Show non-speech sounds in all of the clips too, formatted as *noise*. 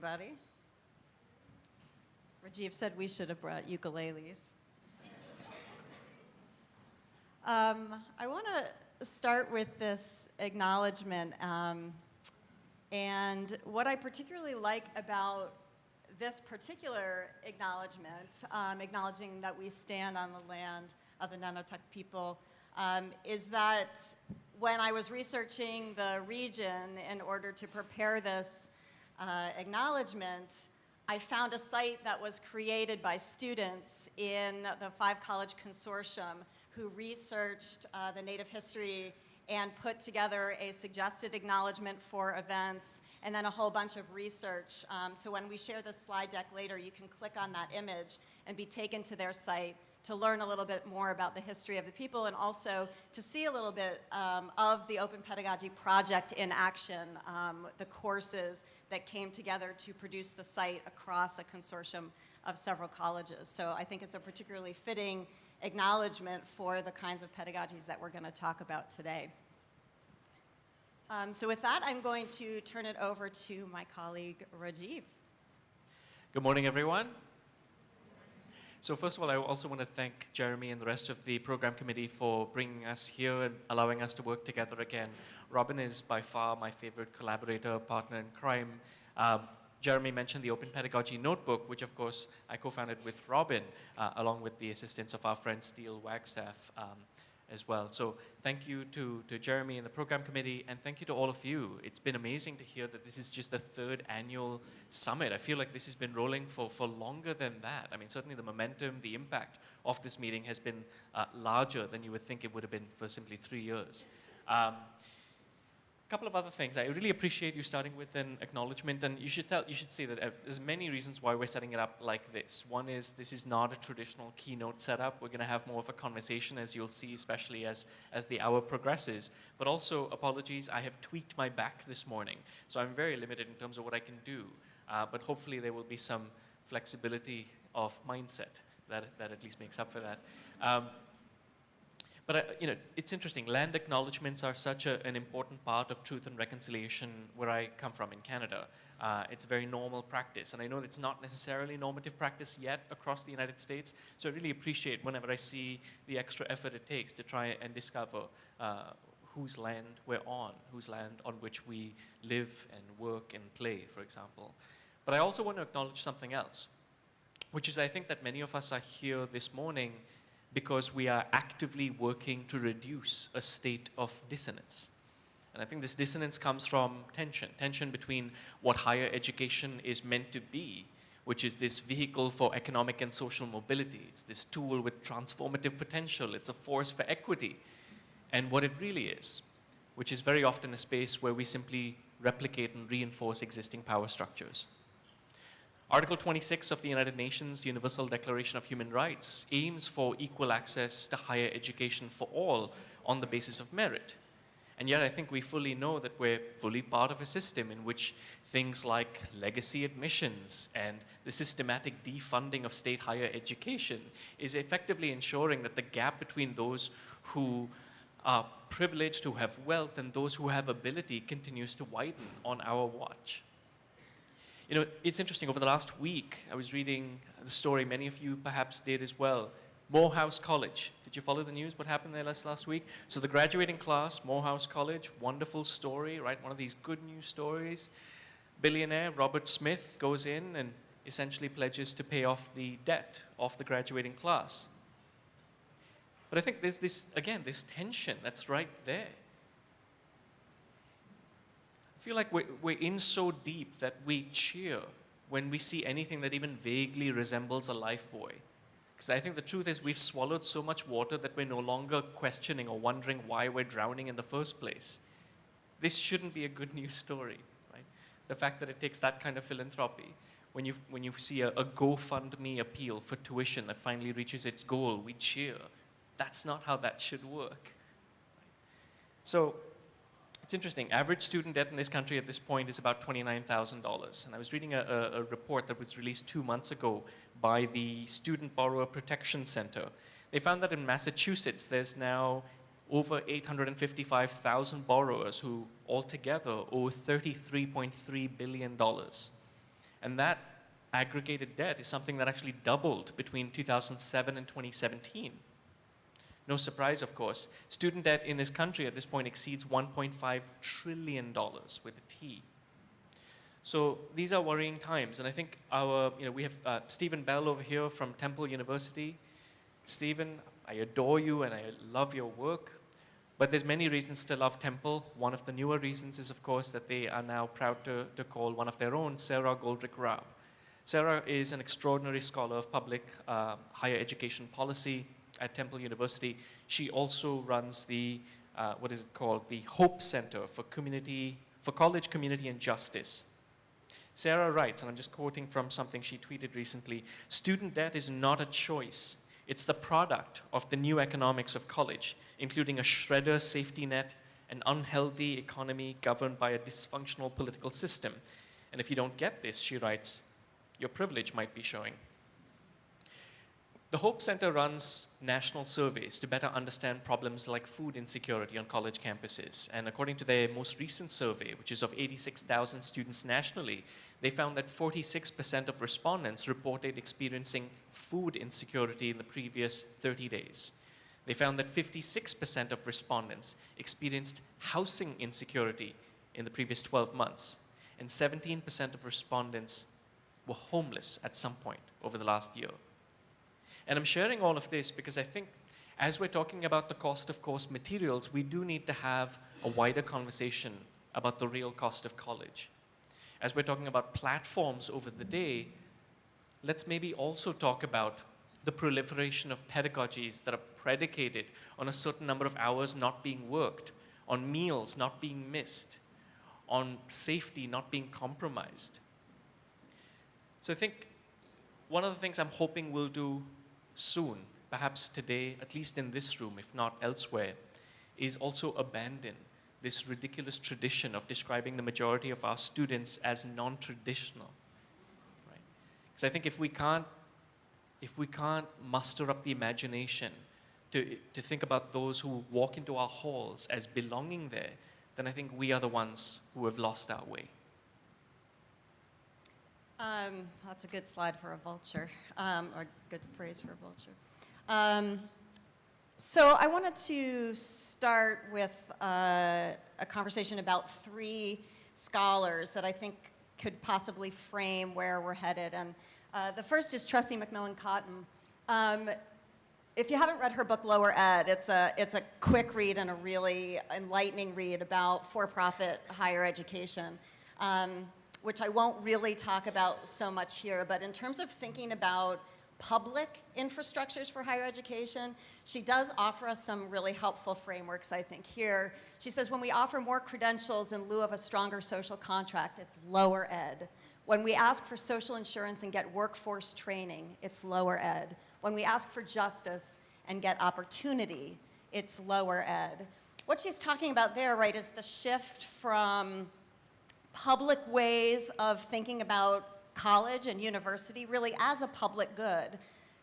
everybody. Rajiv said we should have brought ukuleles. um, I want to start with this acknowledgement. Um, and what I particularly like about this particular acknowledgement, um, acknowledging that we stand on the land of the Nonotuck people, um, is that when I was researching the region in order to prepare this uh, acknowledgement, I found a site that was created by students in the Five College Consortium who researched uh, the Native history and put together a suggested acknowledgement for events and then a whole bunch of research. Um, so when we share this slide deck later, you can click on that image and be taken to their site to learn a little bit more about the history of the people and also to see a little bit um, of the Open Pedagogy Project in action, um, the courses that came together to produce the site across a consortium of several colleges. So I think it's a particularly fitting acknowledgement for the kinds of pedagogies that we're going to talk about today. Um, so with that, I'm going to turn it over to my colleague, Rajiv. Good morning, everyone. So first of all, I also want to thank Jeremy and the rest of the program committee for bringing us here and allowing us to work together again. Robin is by far my favorite collaborator, partner in crime. Um, Jeremy mentioned the Open Pedagogy Notebook, which of course I co-founded with Robin, uh, along with the assistance of our friend Steele Wagstaff. Um, as well. So thank you to, to Jeremy and the program committee, and thank you to all of you. It's been amazing to hear that this is just the third annual summit. I feel like this has been rolling for, for longer than that. I mean, certainly the momentum, the impact of this meeting has been uh, larger than you would think it would have been for simply three years. Um, a couple of other things. I really appreciate you starting with an acknowledgement, and you should tell, you should say that uh, there's many reasons why we're setting it up like this. One is this is not a traditional keynote setup. We're going to have more of a conversation, as you'll see, especially as as the hour progresses. But also, apologies, I have tweaked my back this morning, so I'm very limited in terms of what I can do. Uh, but hopefully, there will be some flexibility of mindset that that at least makes up for that. Um, but, uh, you know, it's interesting. Land acknowledgements are such a, an important part of truth and reconciliation where I come from in Canada. Uh, it's a very normal practice. And I know it's not necessarily normative practice yet across the United States. So I really appreciate whenever I see the extra effort it takes to try and discover uh, whose land we're on, whose land on which we live and work and play, for example. But I also want to acknowledge something else, which is I think that many of us are here this morning because we are actively working to reduce a state of dissonance. And I think this dissonance comes from tension, tension between what higher education is meant to be, which is this vehicle for economic and social mobility. It's this tool with transformative potential. It's a force for equity. And what it really is, which is very often a space where we simply replicate and reinforce existing power structures. Article 26 of the United Nations Universal Declaration of Human Rights aims for equal access to higher education for all on the basis of merit. And yet I think we fully know that we're fully part of a system in which things like legacy admissions and the systematic defunding of state higher education is effectively ensuring that the gap between those who are privileged, who have wealth, and those who have ability continues to widen on our watch. You know, it's interesting, over the last week, I was reading the story, many of you perhaps did as well, Morehouse College. Did you follow the news? What happened there last, last week? So the graduating class, Morehouse College, wonderful story, right? One of these good news stories. Billionaire Robert Smith goes in and essentially pledges to pay off the debt of the graduating class. But I think there's this, again, this tension that's right there feel like we're, we're in so deep that we cheer when we see anything that even vaguely resembles a life buoy. Because I think the truth is we've swallowed so much water that we're no longer questioning or wondering why we're drowning in the first place. This shouldn't be a good news story, right? The fact that it takes that kind of philanthropy. When you, when you see a, a GoFundMe appeal for tuition that finally reaches its goal, we cheer. That's not how that should work. So it's interesting. Average student debt in this country at this point is about $29,000. And I was reading a, a, a, report that was released two months ago by the Student Borrower Protection Center. They found that in Massachusetts, there's now over 855,000 borrowers who altogether owe $33.3 billion. And that aggregated debt is something that actually doubled between 2007 and 2017. No surprise, of course. Student debt in this country at this point exceeds $1.5 trillion with a T. So these are worrying times, and I think our, you know, we have uh, Steven Bell over here from Temple University. Stephen, I adore you and I love your work, but there's many reasons to love Temple. One of the newer reasons is, of course, that they are now proud to, to call one of their own Sarah Goldrick-Rab. Sarah is an extraordinary scholar of public uh, higher education policy at Temple University. She also runs the, uh, what is it called, the Hope Center for Community, for College Community and Justice. Sarah writes, and I'm just quoting from something she tweeted recently, student debt is not a choice. It's the product of the new economics of college, including a shredder safety net, an unhealthy economy governed by a dysfunctional political system. And if you don't get this, she writes, your privilege might be showing. The Hope Center runs national surveys to better understand problems like food insecurity on college campuses. And according to their most recent survey, which is of 86,000 students nationally, they found that 46% of respondents reported experiencing food insecurity in the previous 30 days. They found that 56% of respondents experienced housing insecurity in the previous 12 months, and 17% of respondents were homeless at some point over the last year. And I'm sharing all of this because I think as we're talking about the cost of course materials, we do need to have a wider conversation about the real cost of college. As we're talking about platforms over the day, let's maybe also talk about the proliferation of pedagogies that are predicated on a certain number of hours not being worked, on meals not being missed, on safety not being compromised. So I think one of the things I'm hoping we'll do soon, perhaps today, at least in this room, if not elsewhere, is also abandon this ridiculous tradition of describing the majority of our students as non-traditional. Right? Because I think if we can't, if we can't muster up the imagination to, to think about those who walk into our halls as belonging there, then I think we are the ones who have lost our way. Um, that's a good slide for a vulture, um, or a good phrase for a vulture. Um, so I wanted to start with uh, a conversation about three scholars that I think could possibly frame where we're headed. And uh, the first is Tressie McMillan Cottom. Um, if you haven't read her book Lower Ed, it's a, it's a quick read and a really enlightening read about for-profit higher education. Um, which I won't really talk about so much here, but in terms of thinking about public infrastructures for higher education, she does offer us some really helpful frameworks, I think, here. She says when we offer more credentials in lieu of a stronger social contract, it's lower ed. When we ask for social insurance and get workforce training, it's lower ed. When we ask for justice and get opportunity, it's lower ed. What she's talking about there, right, is the shift from public ways of thinking about college and university really as a public good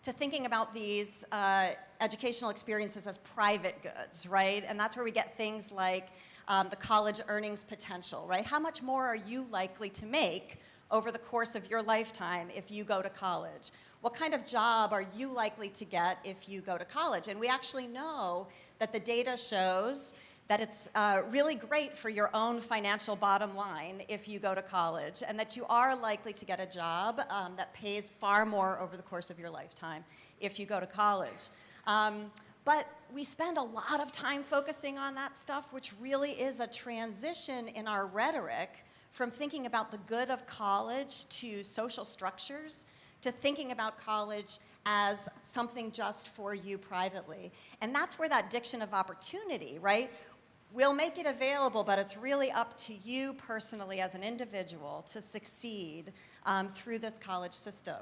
to thinking about these uh, educational experiences as private goods, right? And that's where we get things like um, the college earnings potential, right? How much more are you likely to make over the course of your lifetime if you go to college? What kind of job are you likely to get if you go to college? And we actually know that the data shows that it's uh, really great for your own financial bottom line if you go to college, and that you are likely to get a job um, that pays far more over the course of your lifetime if you go to college. Um, but we spend a lot of time focusing on that stuff, which really is a transition in our rhetoric from thinking about the good of college to social structures to thinking about college as something just for you privately. And that's where that diction of opportunity, right? We'll make it available, but it's really up to you personally as an individual to succeed um, through this college system.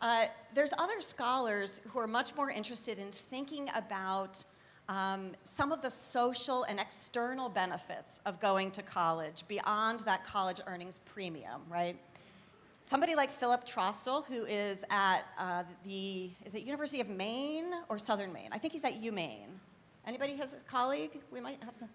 Uh, there's other scholars who are much more interested in thinking about um, some of the social and external benefits of going to college beyond that college earnings premium, right? Somebody like Philip Trostel, who is at uh, the, is it University of Maine or Southern Maine? I think he's at UMaine. Anybody has a colleague? We might have some.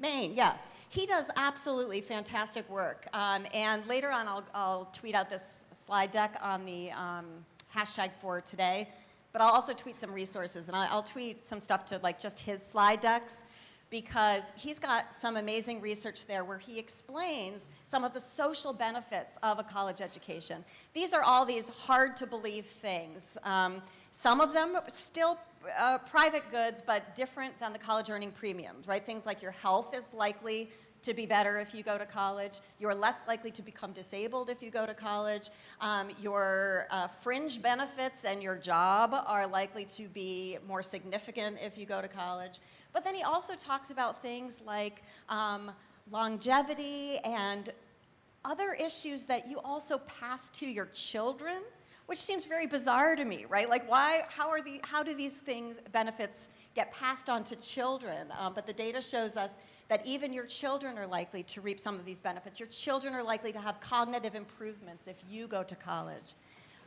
Maine, yeah. He does absolutely fantastic work. Um, and later on, I'll, I'll tweet out this slide deck on the um, hashtag for today. But I'll also tweet some resources, and I'll, I'll tweet some stuff to like just his slide decks because he's got some amazing research there where he explains some of the social benefits of a college education. These are all these hard to believe things. Um, some of them still uh, private goods, but different than the college earning premiums, right? Things like your health is likely to be better if you go to college. You're less likely to become disabled if you go to college. Um, your uh, fringe benefits and your job are likely to be more significant if you go to college. But then he also talks about things like um, longevity and other issues that you also pass to your children, which seems very bizarre to me, right? Like why, how are the, how do these things, benefits get passed on to children? Um, but the data shows us that even your children are likely to reap some of these benefits. Your children are likely to have cognitive improvements if you go to college.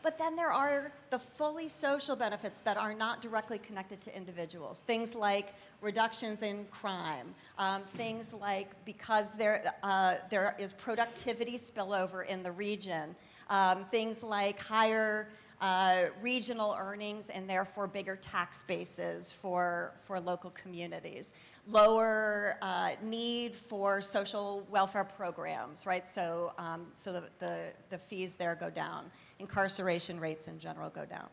But then there are the fully social benefits that are not directly connected to individuals. Things like reductions in crime, um, things like because there, uh, there is productivity spillover in the region, um, things like higher uh, regional earnings and therefore bigger tax bases for, for local communities lower uh, need for social welfare programs, right? So, um, so the, the, the fees there go down. Incarceration rates in general go down.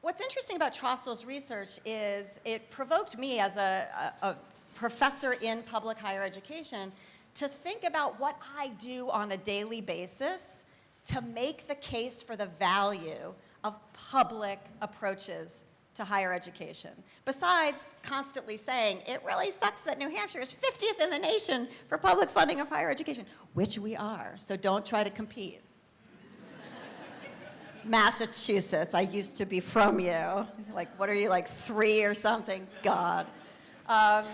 What's interesting about Trostel's research is it provoked me as a, a, a professor in public higher education to think about what I do on a daily basis to make the case for the value of public approaches to higher education. Besides constantly saying, it really sucks that New Hampshire is 50th in the nation for public funding of higher education, which we are, so don't try to compete. *laughs* Massachusetts, I used to be from you. Like, what are you, like three or something? God. Um,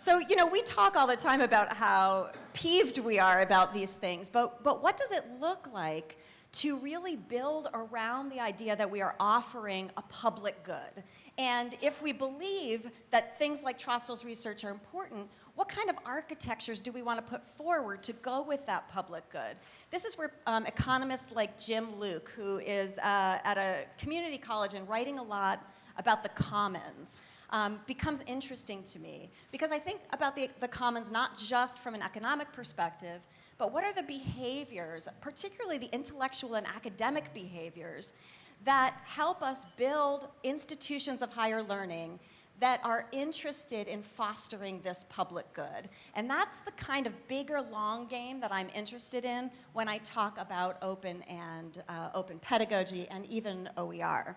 so, you know, we talk all the time about how peeved we are about these things, but, but what does it look like to really build around the idea that we are offering a public good. And if we believe that things like Trostel's research are important, what kind of architectures do we want to put forward to go with that public good? This is where um, economists like Jim Luke, who is uh, at a community college and writing a lot about the commons, um, becomes interesting to me. Because I think about the, the commons not just from an economic perspective, but what are the behaviors, particularly the intellectual and academic behaviors, that help us build institutions of higher learning that are interested in fostering this public good. And that's the kind of bigger long game that I'm interested in when I talk about open and uh, open pedagogy and even OER.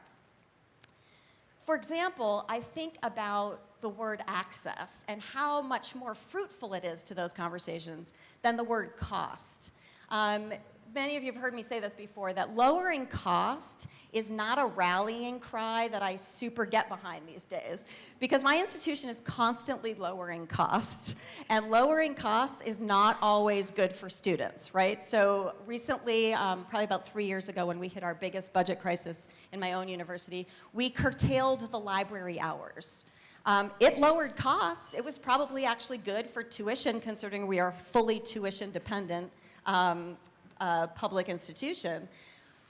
For example, I think about the word access and how much more fruitful it is to those conversations than the word cost. Um, many of you have heard me say this before, that lowering cost is not a rallying cry that I super get behind these days because my institution is constantly lowering costs and lowering costs is not always good for students, right? So recently, um, probably about three years ago when we hit our biggest budget crisis in my own university, we curtailed the library hours. Um, it lowered costs. It was probably actually good for tuition considering we are fully tuition dependent um, uh, public institution.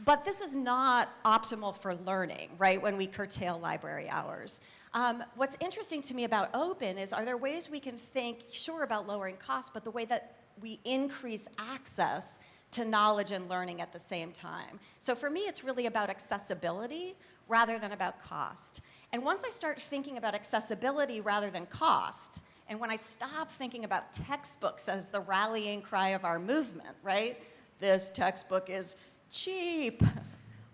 But this is not optimal for learning, right, when we curtail library hours. Um, what's interesting to me about open is are there ways we can think, sure, about lowering costs, but the way that we increase access to knowledge and learning at the same time. So for me, it's really about accessibility rather than about cost. And once I start thinking about accessibility rather than cost, and when I stop thinking about textbooks as the rallying cry of our movement, right? This textbook is cheap.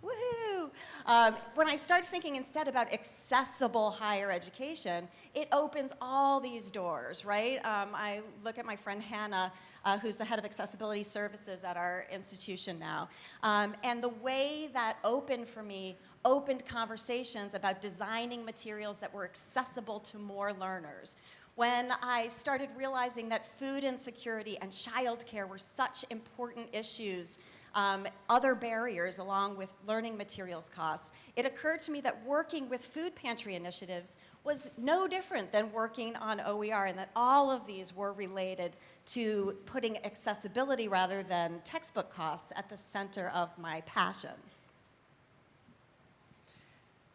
Woohoo! Um, when I start thinking instead about accessible higher education, it opens all these doors, right? Um, I look at my friend Hannah, uh, who's the head of accessibility services at our institution now. Um, and the way that opened for me opened conversations about designing materials that were accessible to more learners. When I started realizing that food insecurity and childcare were such important issues, um, other barriers along with learning materials costs, it occurred to me that working with food pantry initiatives was no different than working on OER and that all of these were related to putting accessibility rather than textbook costs at the center of my passion.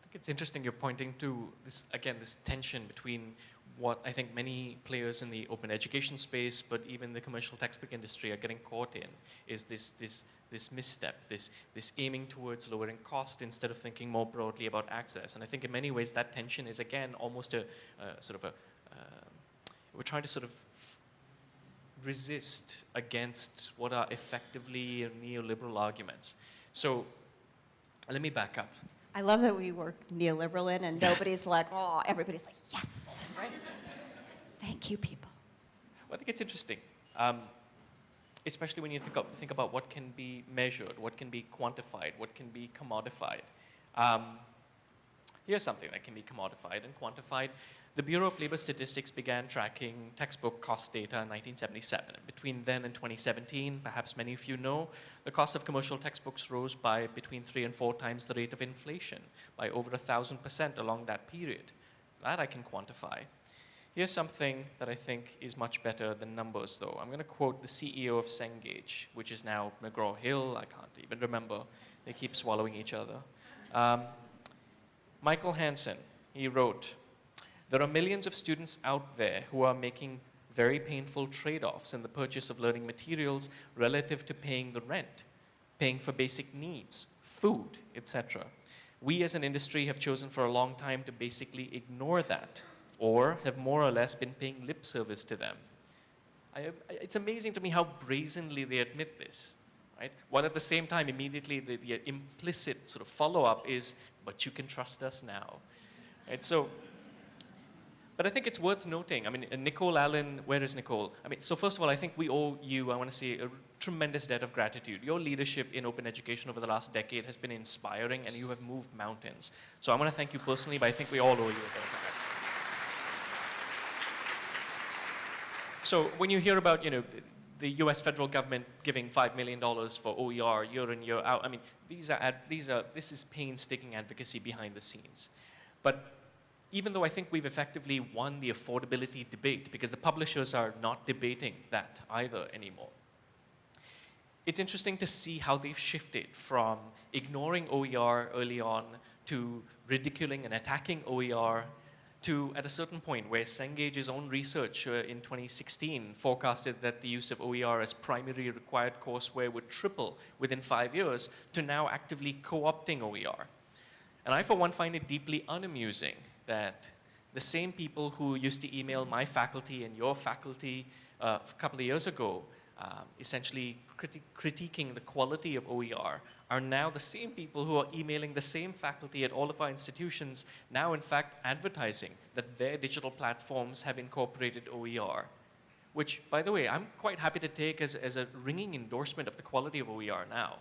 I think it's interesting you're pointing to this, again, this tension between what I think many players in the open education space, but even the commercial textbook industry are getting caught in, is this, this, this misstep, this, this aiming towards lowering cost instead of thinking more broadly about access. And I think in many ways that tension is, again, almost a uh, sort of a, um, we're trying to sort of resist against what are effectively neoliberal arguments. So let me back up. I love that we work neoliberal in and nobody's like, oh, everybody's like, yes, right? Thank you, people. Well, I think it's interesting, um, especially when you think, of, think about what can be measured, what can be quantified, what can be commodified. Um, here's something that can be commodified and quantified. The Bureau of Labor Statistics began tracking textbook cost data in 1977. Between then and 2017, perhaps many of you know, the cost of commercial textbooks rose by between three and four times the rate of inflation, by over a thousand percent along that period. That I can quantify. Here's something that I think is much better than numbers, though. I'm going to quote the CEO of Cengage, which is now McGraw-Hill. I can't even remember. They keep swallowing each other. Um, Michael Hansen, he wrote, there are millions of students out there who are making very painful trade-offs in the purchase of learning materials relative to paying the rent, paying for basic needs, food, etc. We as an industry have chosen for a long time to basically ignore that or have more or less been paying lip service to them. I, it's amazing to me how brazenly they admit this, right? While at the same time, immediately the, the implicit sort of follow-up is, but you can trust us now. Right? So but I think it's worth noting, I mean, uh, Nicole Allen, where is Nicole? I mean, so first of all, I think we owe you, I want to say, a tremendous debt of gratitude. Your leadership in open education over the last decade has been inspiring and you have moved mountains. So I want to thank you personally, but I think we all owe you a debt of gratitude. So when you hear about, you know, the US federal government giving $5 million for OER year in, year out, I mean, these are, these are, this is painstaking advocacy behind the scenes. But even though I think we've effectively won the affordability debate because the publishers are not debating that either anymore. It's interesting to see how they've shifted from ignoring OER early on to ridiculing and attacking OER to at a certain point where Cengage's own research uh, in 2016 forecasted that the use of OER as primary required courseware would triple within five years to now actively co-opting OER. And I, for one, find it deeply unamusing that the same people who used to email my faculty and your faculty uh, a couple of years ago, um, essentially criti critiquing the quality of OER, are now the same people who are emailing the same faculty at all of our institutions, now in fact advertising that their digital platforms have incorporated OER. Which, by the way, I'm quite happy to take as, as a ringing endorsement of the quality of OER now.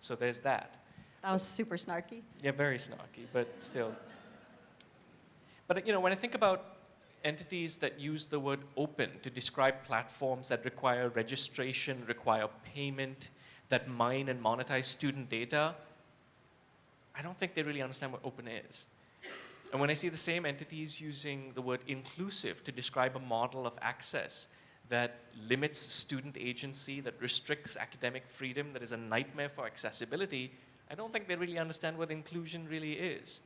So there's that. That was super snarky. Yeah, very snarky, but still. But you know, when I think about entities that use the word open to describe platforms that require registration, require payment, that mine and monetize student data, I don't think they really understand what open is. And when I see the same entities using the word inclusive to describe a model of access that limits student agency, that restricts academic freedom, that is a nightmare for accessibility, I don't think they really understand what inclusion really is.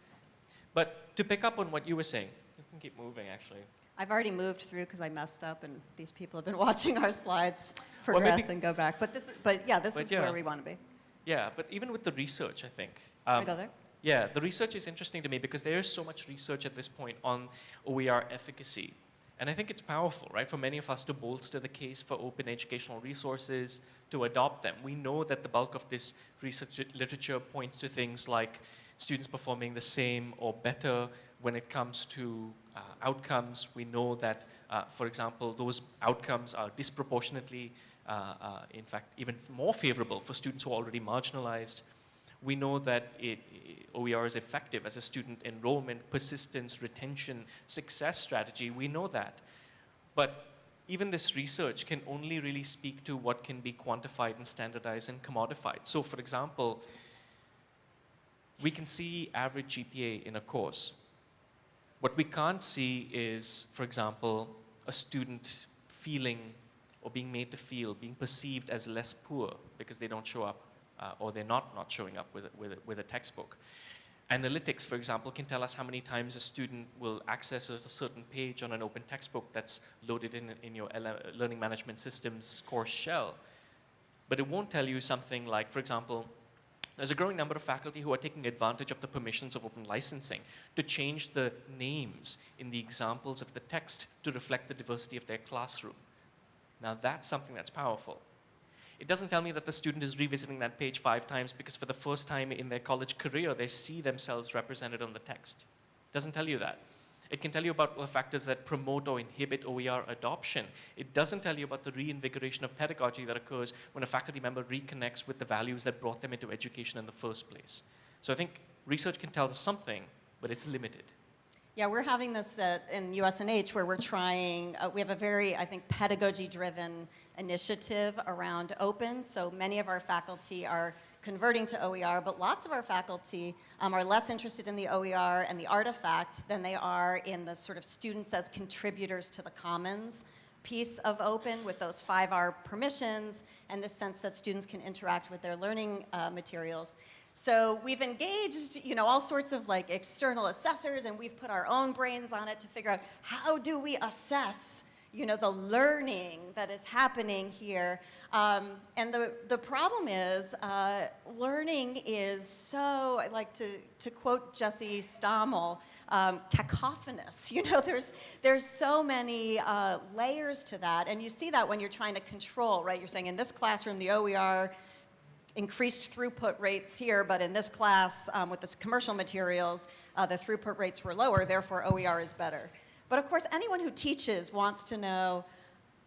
But to pick up on what you were saying, you can keep moving actually. I've already moved through because I messed up and these people have been *laughs* watching our slides progress well, and go back. But this, is, but yeah, this but is yeah. where we want to be. Yeah, but even with the research, I think. Um, go there? Yeah, the research is interesting to me because there is so much research at this point on OER efficacy. And I think it's powerful, right, for many of us to bolster the case for open educational resources, to adopt them. We know that the bulk of this research literature points to things like students performing the same or better when it comes to uh, outcomes. We know that, uh, for example, those outcomes are disproportionately, uh, uh in fact, even more favorable for students who are already marginalized. We know that it, OER is effective as a student enrollment, persistence, retention, success strategy. We know that. But even this research can only really speak to what can be quantified and standardized and commodified. So for example, we can see average GPA in a course. What we can't see is, for example, a student feeling or being made to feel, being perceived as less poor because they don't show up uh, or they're not not showing up with a, with, a, with a textbook. Analytics, for example, can tell us how many times a student will access a certain page on an open textbook that's loaded in, in your L- learning management system's course shell. But it won't tell you something like, for example, there's a growing number of faculty who are taking advantage of the permissions of open licensing to change the names in the examples of the text to reflect the diversity of their classroom. Now that's something that's powerful. It doesn't tell me that the student is revisiting that page five times because for the first time in their college career, they see themselves represented on the text. It doesn't tell you that. It can tell you about the factors that promote or inhibit OER adoption. It doesn't tell you about the reinvigoration of pedagogy that occurs when a faculty member reconnects with the values that brought them into education in the first place. So I think research can tell us something, but it's limited. Yeah, we're having this at, in USNH where we're trying, uh, we have a very, I think, pedagogy-driven initiative around open. So many of our faculty are converting to OER, but lots of our faculty um, are less interested in the OER and the artifact than they are in the sort of students as contributors to the commons piece of open with those 5R permissions and the sense that students can interact with their learning uh, materials. So we've engaged, you know, all sorts of like external assessors and we've put our own brains on it to figure out how do we assess you know, the learning that is happening here. Um, and the, the problem is, uh, learning is so, I like to, to quote Jesse Stommel, um, cacophonous. *laughs* You know, there's, there's so many uh, layers to that. And you see that when you're trying to control, right? You're saying in this classroom, the OER increased throughput rates here, but in this class um, with this commercial materials, uh, the throughput rates were lower, therefore OER is better. But of course, anyone who teaches wants to know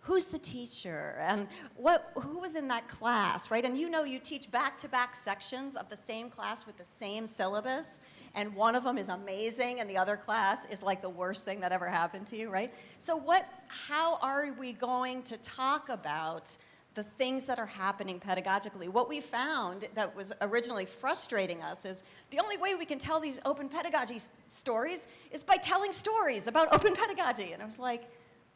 who's the teacher and what, who was in that class, right? And you know you teach back-to-back -back sections of the same class with the same syllabus, and one of them is amazing and the other class is like the worst thing that ever happened to you, right? So what, how are we going to talk about the things that are happening pedagogically. What we found that was originally frustrating us is the only way we can tell these open pedagogy stories is by telling stories about *laughs* open pedagogy. And I was like,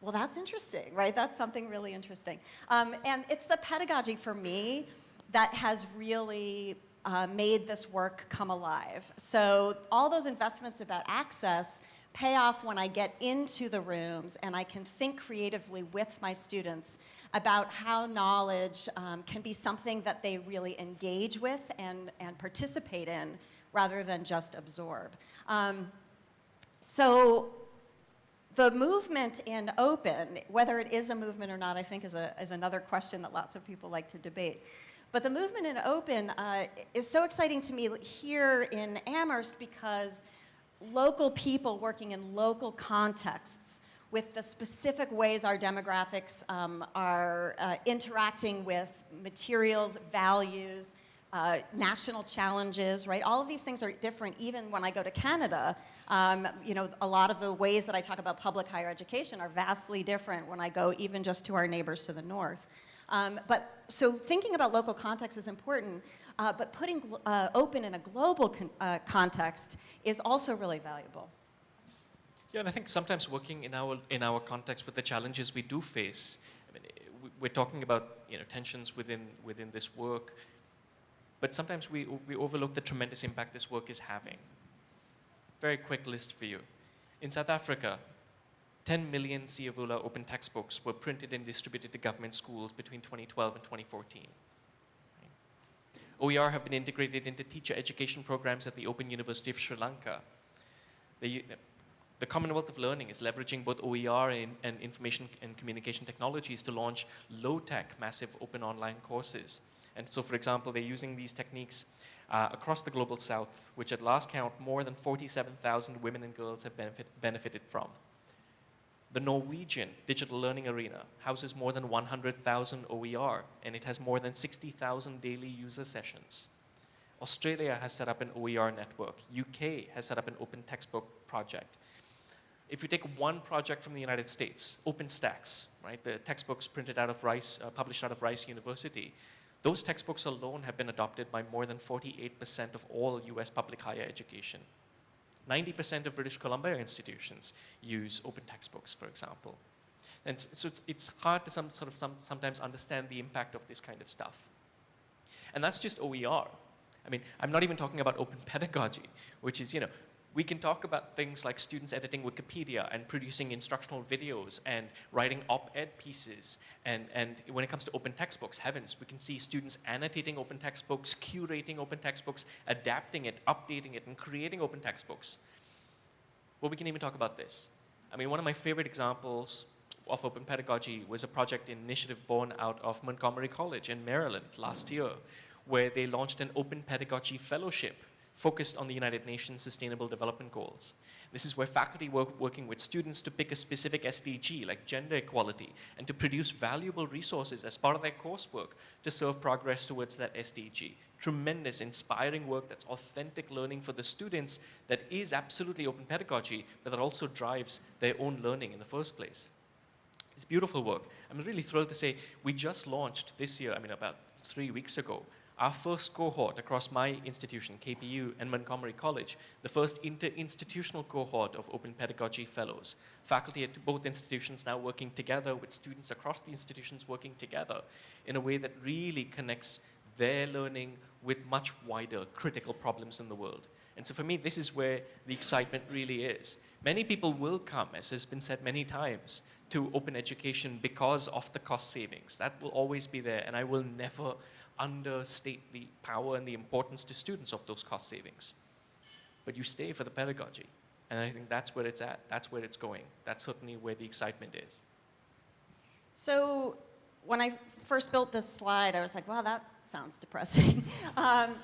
well, that's interesting, right? That's something really interesting. Um, and it's the pedagogy for me that has really uh, made this work come alive. So all those investments about access pay off when I get into the rooms and I can think creatively with my students about how knowledge um, can be something that they really engage with and, and participate in rather than just absorb. Um, so the movement in open, whether it is a movement or not, I think is, a, is another question that lots of people like to debate. But the movement in open uh, is so exciting to me here in Amherst because local people working in local contexts with the specific ways our demographics um, are uh, interacting with materials, values, uh, national challenges, right? All of these things are different even when I go to Canada. Um, you know, a lot of the ways that I talk about public higher education are vastly different when I go even just to our neighbors to the north. Um, but so thinking about local context is important, uh, but putting uh, open in a global con uh, context is also really valuable. Yeah, and I think sometimes working in our in our context with the challenges we do face, I mean, we're talking about you know tensions within within this work, but sometimes we we overlook the tremendous impact this work is having. Very quick list for you. In South Africa, 10 million Siyavula open textbooks were printed and distributed to government schools between 2012 and 2014. OER have been integrated into teacher education programs at the Open University of Sri Lanka. The, the Commonwealth of Learning is leveraging both OER and, and information and communication technologies to launch low-tech, massive open online courses. And so, for example, they're using these techniques uh, across the global south, which at last count, more than 47,000 women and girls have benefit, benefited from. The Norwegian Digital Learning Arena houses more than 100,000 OER, and it has more than 60,000 daily user sessions. Australia has set up an OER network. UK has set up an open textbook project if you take one project from the United States, OpenStax, right, the textbooks printed out of Rice, uh, published out of Rice University, those textbooks alone have been adopted by more than 48% of all US public higher education. 90% of British Columbia institutions use open textbooks, for example. And so it's, it's hard to some, sort of some, sometimes understand the impact of this kind of stuff. And that's just OER. I mean, I'm not even talking about open *laughs* pedagogy, which is, you know, we can talk about things like students editing Wikipedia and producing instructional videos and writing op-ed pieces. And, and when it comes to open textbooks, heavens, we can see students annotating open textbooks, curating open textbooks, adapting it, updating it, and creating open textbooks. Well, we can even talk about this. I mean, one of my favorite examples of open pedagogy was a project initiative born out of Montgomery College in Maryland last year, where they launched an open pedagogy fellowship focused on the United Nations Sustainable Development Goals. This is where faculty work working with students to pick a specific SDG, like gender equality, and to produce valuable resources as part of their coursework to serve progress towards that SDG. Tremendous, inspiring work that's authentic learning for the students that is absolutely open pedagogy, but that also drives their own learning in the first place. It's beautiful work. I'm really thrilled to say we just launched this year, I mean, about three weeks ago, our first cohort across my institution, KPU, and Montgomery College, the first inter-institutional cohort of Open Pedagogy Fellows. Faculty at both institutions now working together with students across the institutions working together in a way that really connects their learning with much wider critical problems in the world. And so for me, this is where the excitement really is. Many people will come, as has been said many times, to open education because of the cost savings. That will always be there, and I will never understate the power and the importance to students of those cost savings. But you stay for the pedagogy, and I think that's where it's at. That's where it's going. That's certainly where the excitement is. So when I first built this slide, I was like, wow, that sounds depressing. *laughs* um,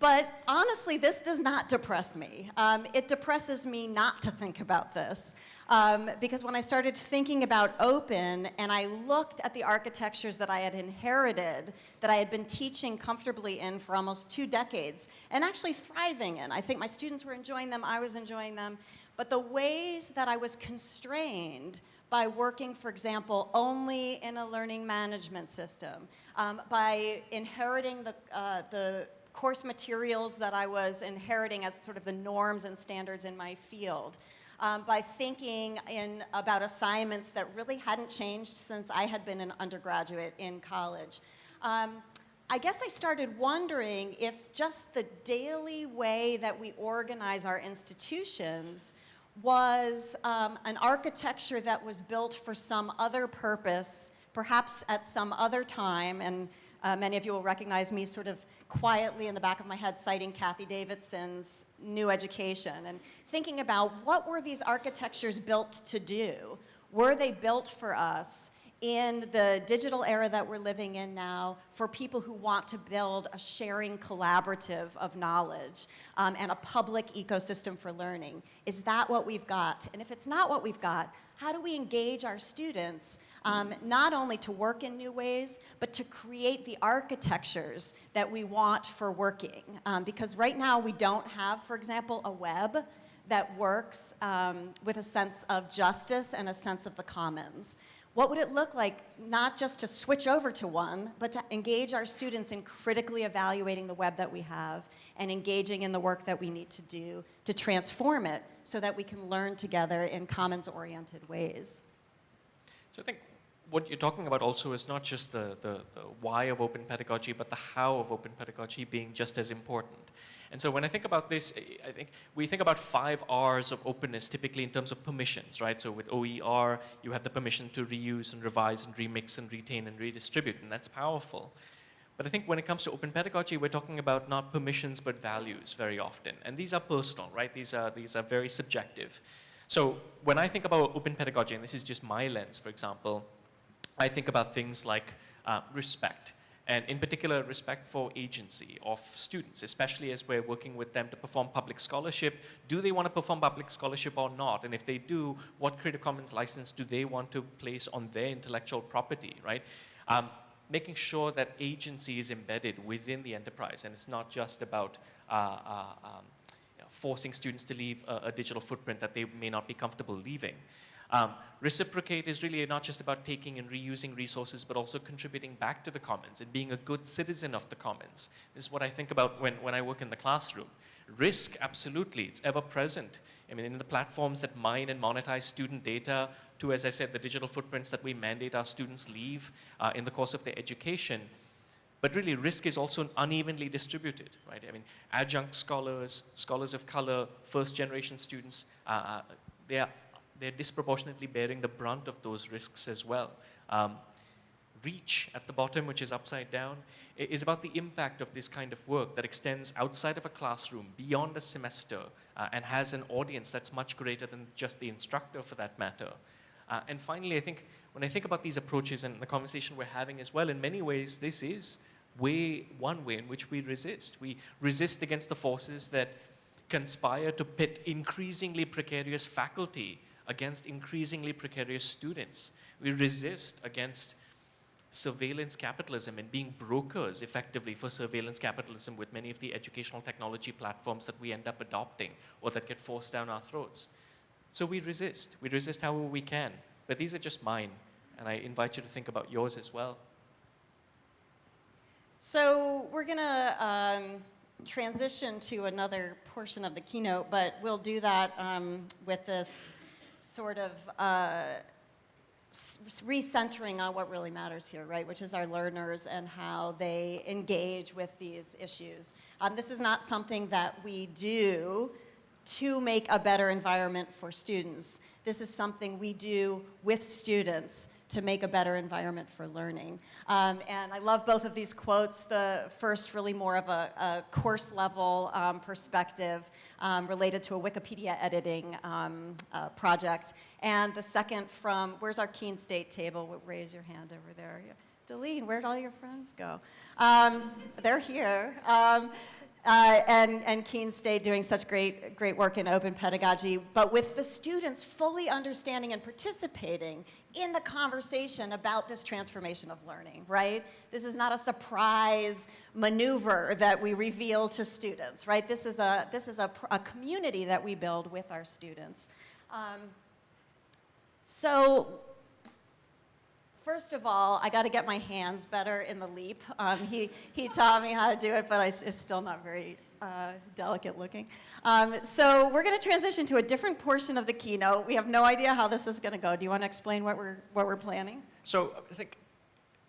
but honestly, this does not depress me. Um, it depresses me not to think about this. Um, because when I started thinking about open and I looked at the architectures that I had inherited, that I had been teaching comfortably in for almost two decades, and actually thriving in. I think my students were enjoying them, I was enjoying them, but the ways that I was constrained by working, for example, only in a learning management system, um, by inheriting the, uh, the course materials that I was inheriting as sort of the norms and standards in my field, um, by thinking in about assignments that really hadn't changed since I had been an undergraduate in college. Um, I guess I started wondering if just the daily way that we organize our institutions was um, an architecture that was built for some other purpose, perhaps at some other time, and uh, many of you will recognize me sort of quietly in the back of my head citing Cathy Davidson's New Education and thinking about what were these architectures built to do? Were they built for us in the digital era that we're living in now for people who want to build a sharing collaborative of knowledge um, and a public ecosystem for learning? Is that what we've got? And if it's not what we've got, how do we engage our students um, not only to work in new ways, but to create the architectures that we want for working? Um, because right now we don't have, for example, a web that works um, with a sense of justice and a sense of the commons. What would it look like not just to switch over to one, but to engage our students in critically evaluating the web that we have and engaging in the work that we need to do to transform it so that we can learn together in commons-oriented ways? So I think what you're talking about also is not just the, the, the why of open pedagogy, but the how of open pedagogy being just as important. And so when I think about this, I think we think about five R's of openness typically in terms of permissions, right? So with OER, you have the permission to reuse and revise and remix and retain and redistribute, and that's powerful. But I think when it comes to open pedagogy, we're talking about not permissions, but values very often. And these are personal, right? These are, these are very subjective. So when I think about open pedagogy, and this is just my lens, for example, I think about things like uh, respect, and in particular, respect for agency of students, especially as we're working with them to perform public scholarship. Do they want to perform public scholarship or not? And if they do, what Creative Commons license do they want to place on their intellectual property, right? Um, making sure that agency is embedded within the enterprise, and it's not just about uh, uh, um, forcing students to leave a, a digital footprint that they may not be comfortable leaving. Um, reciprocate is really not just about taking and reusing resources, but also contributing back to the commons and being a good citizen of the commons. This is what I think about when, when I work in the classroom. Risk, absolutely, it's ever present. I mean, in the platforms that mine and monetize student data, to, as I said, the digital footprints that we mandate our students leave uh, in the course of their education. But really, risk is also unevenly distributed, right? I mean, adjunct scholars, scholars of color, first generation students, uh, they are, they're disproportionately bearing the brunt of those risks as well. Um, reach at the bottom, which is upside down, is about the impact of this kind of work that extends outside of a classroom, beyond a semester, uh, and has an audience that's much greater than just the instructor for that matter. Uh, and finally, I think when I think about these approaches and the conversation we're having as well, in many ways, this is way, one way in which we resist. We resist against the forces that conspire to pit increasingly precarious faculty against increasingly precarious students. We resist against surveillance capitalism and being brokers effectively for surveillance capitalism with many of the educational technology platforms that we end up adopting or that get forced down our throats. So we resist. We resist however we can. But these are just mine, and I invite you to think about yours as well. So we're going to um, transition to another portion of the keynote, but we'll do that um, with this sort of uh, recentering on what really matters here, right, which is our learners and how they engage with these issues. Um, this is not something that we do to make a better environment for students. This is something we do with students to make a better environment for learning. Um, and I love both of these quotes. The first really more of a, a course level um, perspective um, related to a Wikipedia editing um, uh, project. And the second from, where's our Keene State table? Raise your hand over there. Deline, where'd all your friends go? Um, they're here. Um, uh, and, and Keene State doing such great, great work in open pedagogy, but with the students fully understanding and participating in the conversation about this transformation of learning, right? This is not a surprise maneuver that we reveal to students, right? This is a, this is a, a community that we build with our students. Um, so First of all, I got to get my hands better in the leap. Um, he, he taught me how to do it, but I, it's still not very uh, delicate looking. Um, so we're going to transition to a different portion of the keynote. We have no idea how this is going to go. Do you want to explain what we're, what we're planning? So I think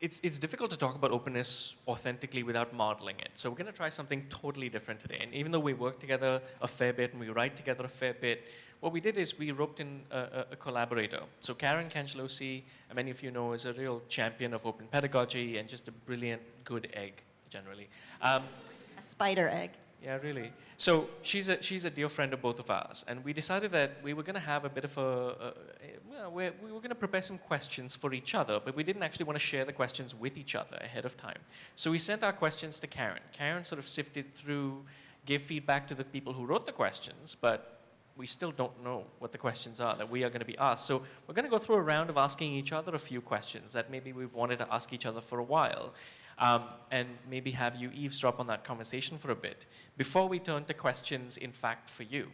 it's, it's difficult to talk about openness authentically without modeling it. So we're going to try something totally different today. And even though we work together a fair bit and we write together a fair bit, what we did is we roped in a, a, collaborator. So Karen Cangialosi, many of you know, is a real champion of open pedagogy and just a brilliant, good egg, generally. Um, a spider egg. Yeah, really. So she's a, she's a dear friend of both of ours, and we decided that we were going to have a bit of a, a well, we were going to prepare some questions for each other, but we didn't actually want to share the questions with each other ahead of time. So we sent our questions to Karen. Karen sort of sifted through, gave feedback to the people who wrote the questions, but we still don't know what the questions are that we are going to be asked. So we're going to go through a round of asking each other a few questions that maybe we've wanted to ask each other for a while. Um, and maybe have you eavesdrop on that conversation for a bit before we turn to questions, in fact, for you.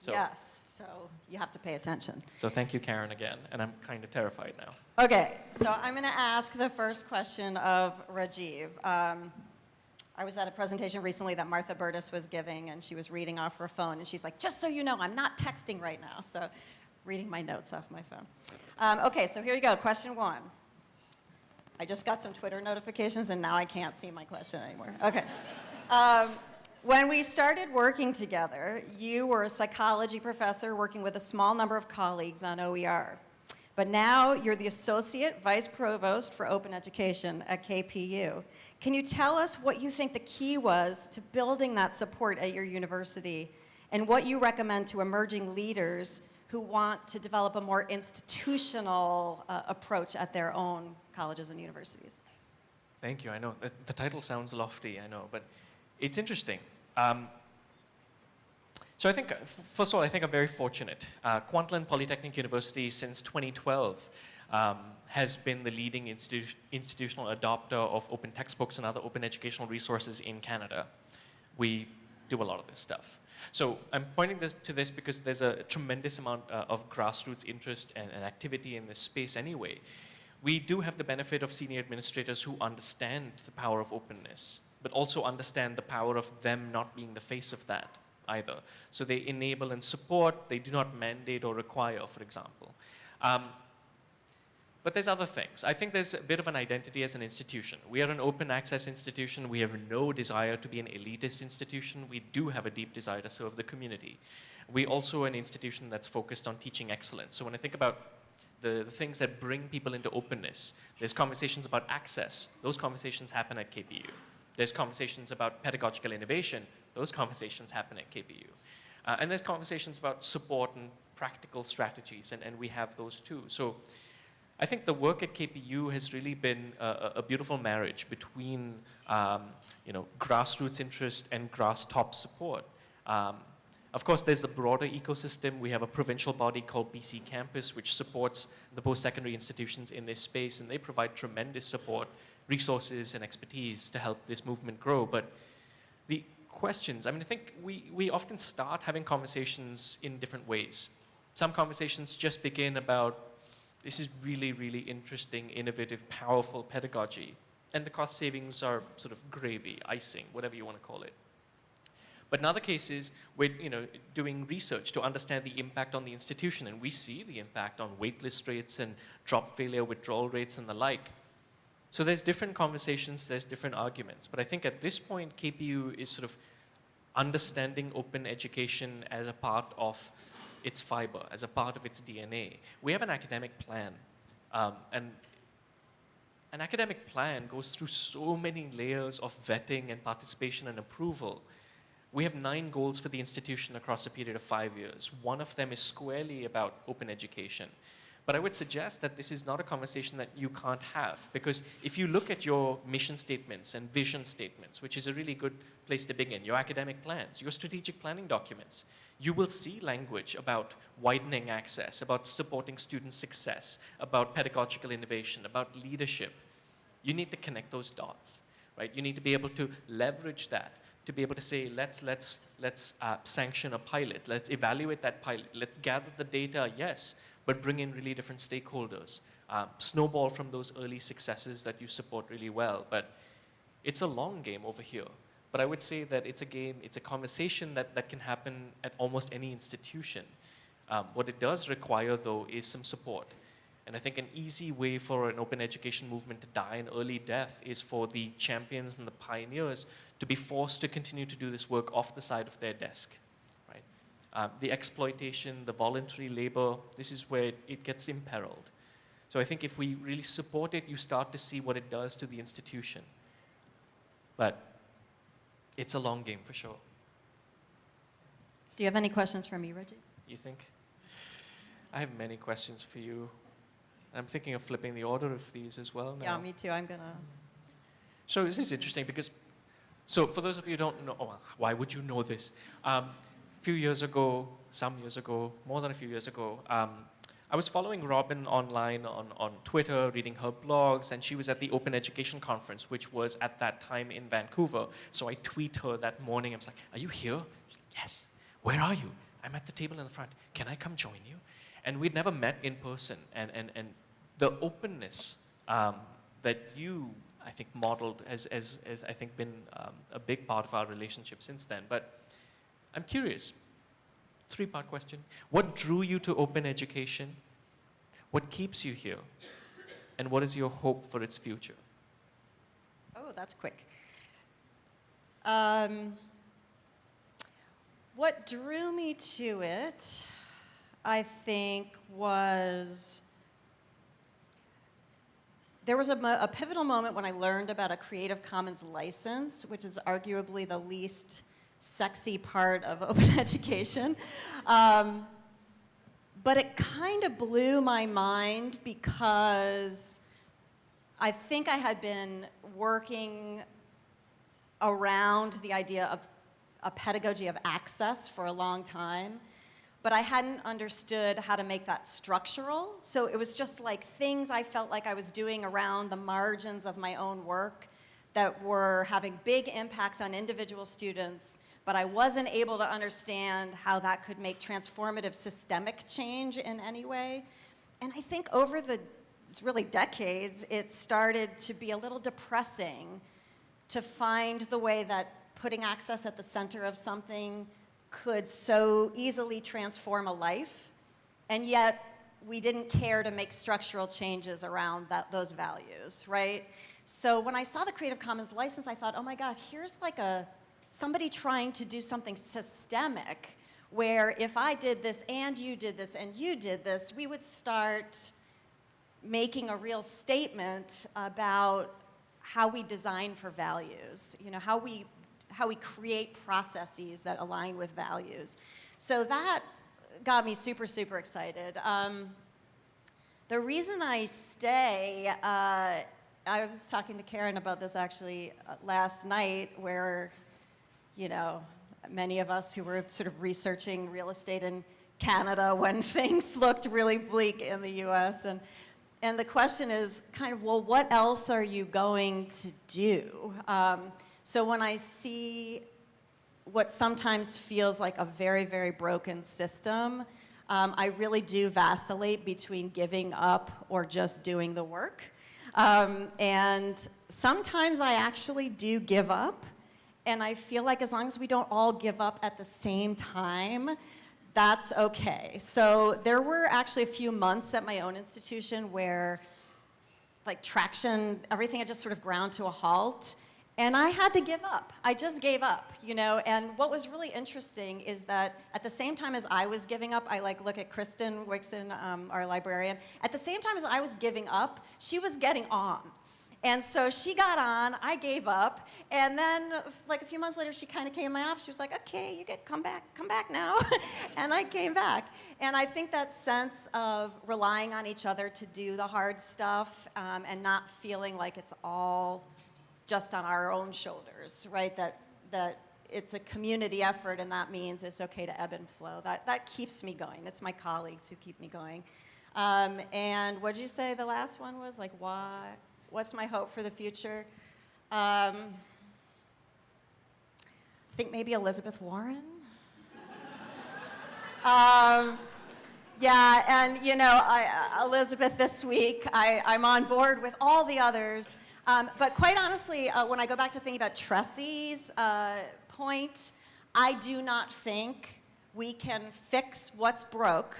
So, yes, so you have to pay attention. So thank you, Karen, again, and I'm kind of terrified now. Okay, so I'm going to ask the first question of Rajiv. Um, I was at a presentation recently that Martha Burtis was giving, and she was reading off her phone, and she's like, just so you know, I'm not texting right now, so reading my notes off my phone. Um, okay, so here you go, question one. I just got some Twitter notifications, and now I can't see my question anymore. Okay. Um, when we started working together, you were a psychology professor working with a small number of colleagues on OER. But now you're the Associate Vice Provost for Open Education at KPU. Can you tell us what you think the key was to building that support at your university and what you recommend to emerging leaders who want to develop a more institutional uh, approach at their own colleges and universities? Thank you. I know the, the title sounds lofty, I know, but it's interesting. Um, so I think, first of all, I think I'm very fortunate. Uh, Kwantlen Polytechnic University since 2012 um, has been the leading institu institutional adopter of open textbooks and other open educational resources in Canada. We do a lot of this stuff. So I'm pointing this to this because there's a tremendous amount uh, of grassroots interest and, and activity in this space anyway. We do have the benefit of senior administrators who understand the power of openness but also understand the power of them not being the face of that either. So they enable and support, they do not mandate or require, for example. Um, but there's other things. I think there's a bit of an identity as an institution. We are an open access institution. We have no desire to be an elitist institution. We do have a deep desire to serve the community. We also an institution that's focused on teaching excellence. So when I think about the, the things that bring people into openness, there's conversations about access. Those conversations happen at KPU. There's conversations about pedagogical innovation. Those conversations happen at KPU. Uh, and there's conversations about support and practical strategies, and, and we have those too. So I think the work at KPU has really been a, a beautiful marriage between, um, you know, grassroots interest and grass top support. Um, of course, there's the broader ecosystem. We have a provincial body called BC Campus, which supports the post-secondary institutions in this space, and they provide tremendous support, resources, and expertise to help this movement grow. But the questions, I mean, I think we, we often start having conversations in different ways. Some conversations just begin about this is really, really interesting, innovative, powerful pedagogy. And the cost savings are sort of gravy, icing, whatever you want to call it. But in other cases, we're you know, doing research to understand the impact on the institution, and we see the impact on waitlist rates and drop failure withdrawal rates and the like. So there's different conversations, there's different arguments. But I think at this point, KPU is sort of understanding open education as a part of its fiber, as a part of its DNA. We have an academic plan, um, and an academic plan goes through so many layers of vetting and participation and approval. We have nine goals for the institution across a period of five years. One of them is squarely about open education. But I would suggest that this is not a conversation that you can't have because if you look at your mission statements and vision statements, which is a really good place to begin, your academic plans, your strategic planning documents, you will see language about widening access, about supporting student success, about pedagogical innovation, about leadership. You need to connect those dots, right? You need to be able to leverage that to be able to say, let's, let's, let's uh, sanction a pilot, let's evaluate that pilot, let's gather the data, yes, but bring in really different stakeholders. Um, snowball from those early successes that you support really well. But it's a long game over here. But I would say that it's a game, it's a conversation that, that can happen at almost any institution. Um, what it does require, though, is some support. And I think an easy way for an open education movement to die an early death is for the champions and the pioneers to be forced to continue to do this work off the side of their desk. Uh, the exploitation, the voluntary labor, this is where it gets imperiled. So I think if we really support it, you start to see what it does to the institution. But it's a long game for sure. Do you have any questions for me, Reggie? You think? I have many questions for you. I'm thinking of flipping the order of these as well now. Yeah, me too. I'm gonna. So this is interesting because, so for those of you who don't know, oh, why would you know this? Um, few years ago, some years ago, more than a few years ago, um, I was following Robin online on, on Twitter, reading her blogs, and she was at the Open Education Conference, which was at that time in Vancouver. So I tweet her that morning. I was like, are you here? She's Like, yes. Where are you? I'm at the table in the front. Can I come join you? And we'd never met in person. And, and, and the openness um, that you, I think, modeled has, has, has I think, been um, a big part of our relationship since then. But I'm curious, three-part question. What drew you to open education? What keeps you here? And what is your hope for its future? Oh, that's quick. Um, what drew me to it, I think, was there was a, a, pivotal moment when I learned about a Creative Commons license, which is arguably the least sexy part of *laughs* open education. Um, but it kind of blew my mind because I think I had been working around the idea of a pedagogy of access for a long time, but I hadn't understood how to make that structural. So it was just like things I felt like I was doing around the margins of my own work that were having big impacts on individual students but I wasn't able to understand how that could make transformative systemic change in any way. And I think over the, really decades, it started to be a little depressing to find the way that putting access at the center of something could so easily transform a life, and yet we didn't care to make structural changes around that, those values, right? So when I saw the Creative Commons license, I thought, oh my God, here's like a, somebody trying to do something systemic where if I did this and you did this and you did this, we would start making a real statement about how we design for values, you know, how we, how we create processes that align with values. So that got me super, super excited. Um, the reason I stay, uh, I was talking to Karen about this actually uh, last night where, you know, many of us who were sort of researching real estate in Canada *laughs* when things looked really bleak in the US. And, and the question is kind of, well, what else are you going to do? Um, so when I see what sometimes feels like a very, very broken system, um, I really do vacillate between giving up or just doing the work. Um, and sometimes I actually do give up. And I feel like as long as we don't all give up at the same time, that's okay. So there were actually a few months at my own institution where like traction, everything had just sort of ground to a halt. And I had to give up. I just gave up, you know. And what was really interesting is that at the same time as I was giving up, I like look at Kristen Wixon, um, our librarian. At the same time as I was giving up, she was getting on. And so she got on, I gave up, and then like a few months later, she kind of came in my office. She was like, okay, you get, come back, come back now. *laughs* and I came back. And I think that sense of relying on each other to do the hard stuff um, and not feeling like it's all just on our own shoulders, right? That, that it's a community effort and that means it's okay to ebb and flow. That, that keeps me going. It's my colleagues who keep me going. Um, and what did you say the last one was? Like, why? What's my hope for the future? Um, I think maybe Elizabeth Warren. *laughs* um, yeah, and you know, I, Elizabeth, this week I, I'm on board with all the others. Um, but quite honestly, uh, when I go back to thinking about Tressie's uh, point, I do not think we can fix what's broke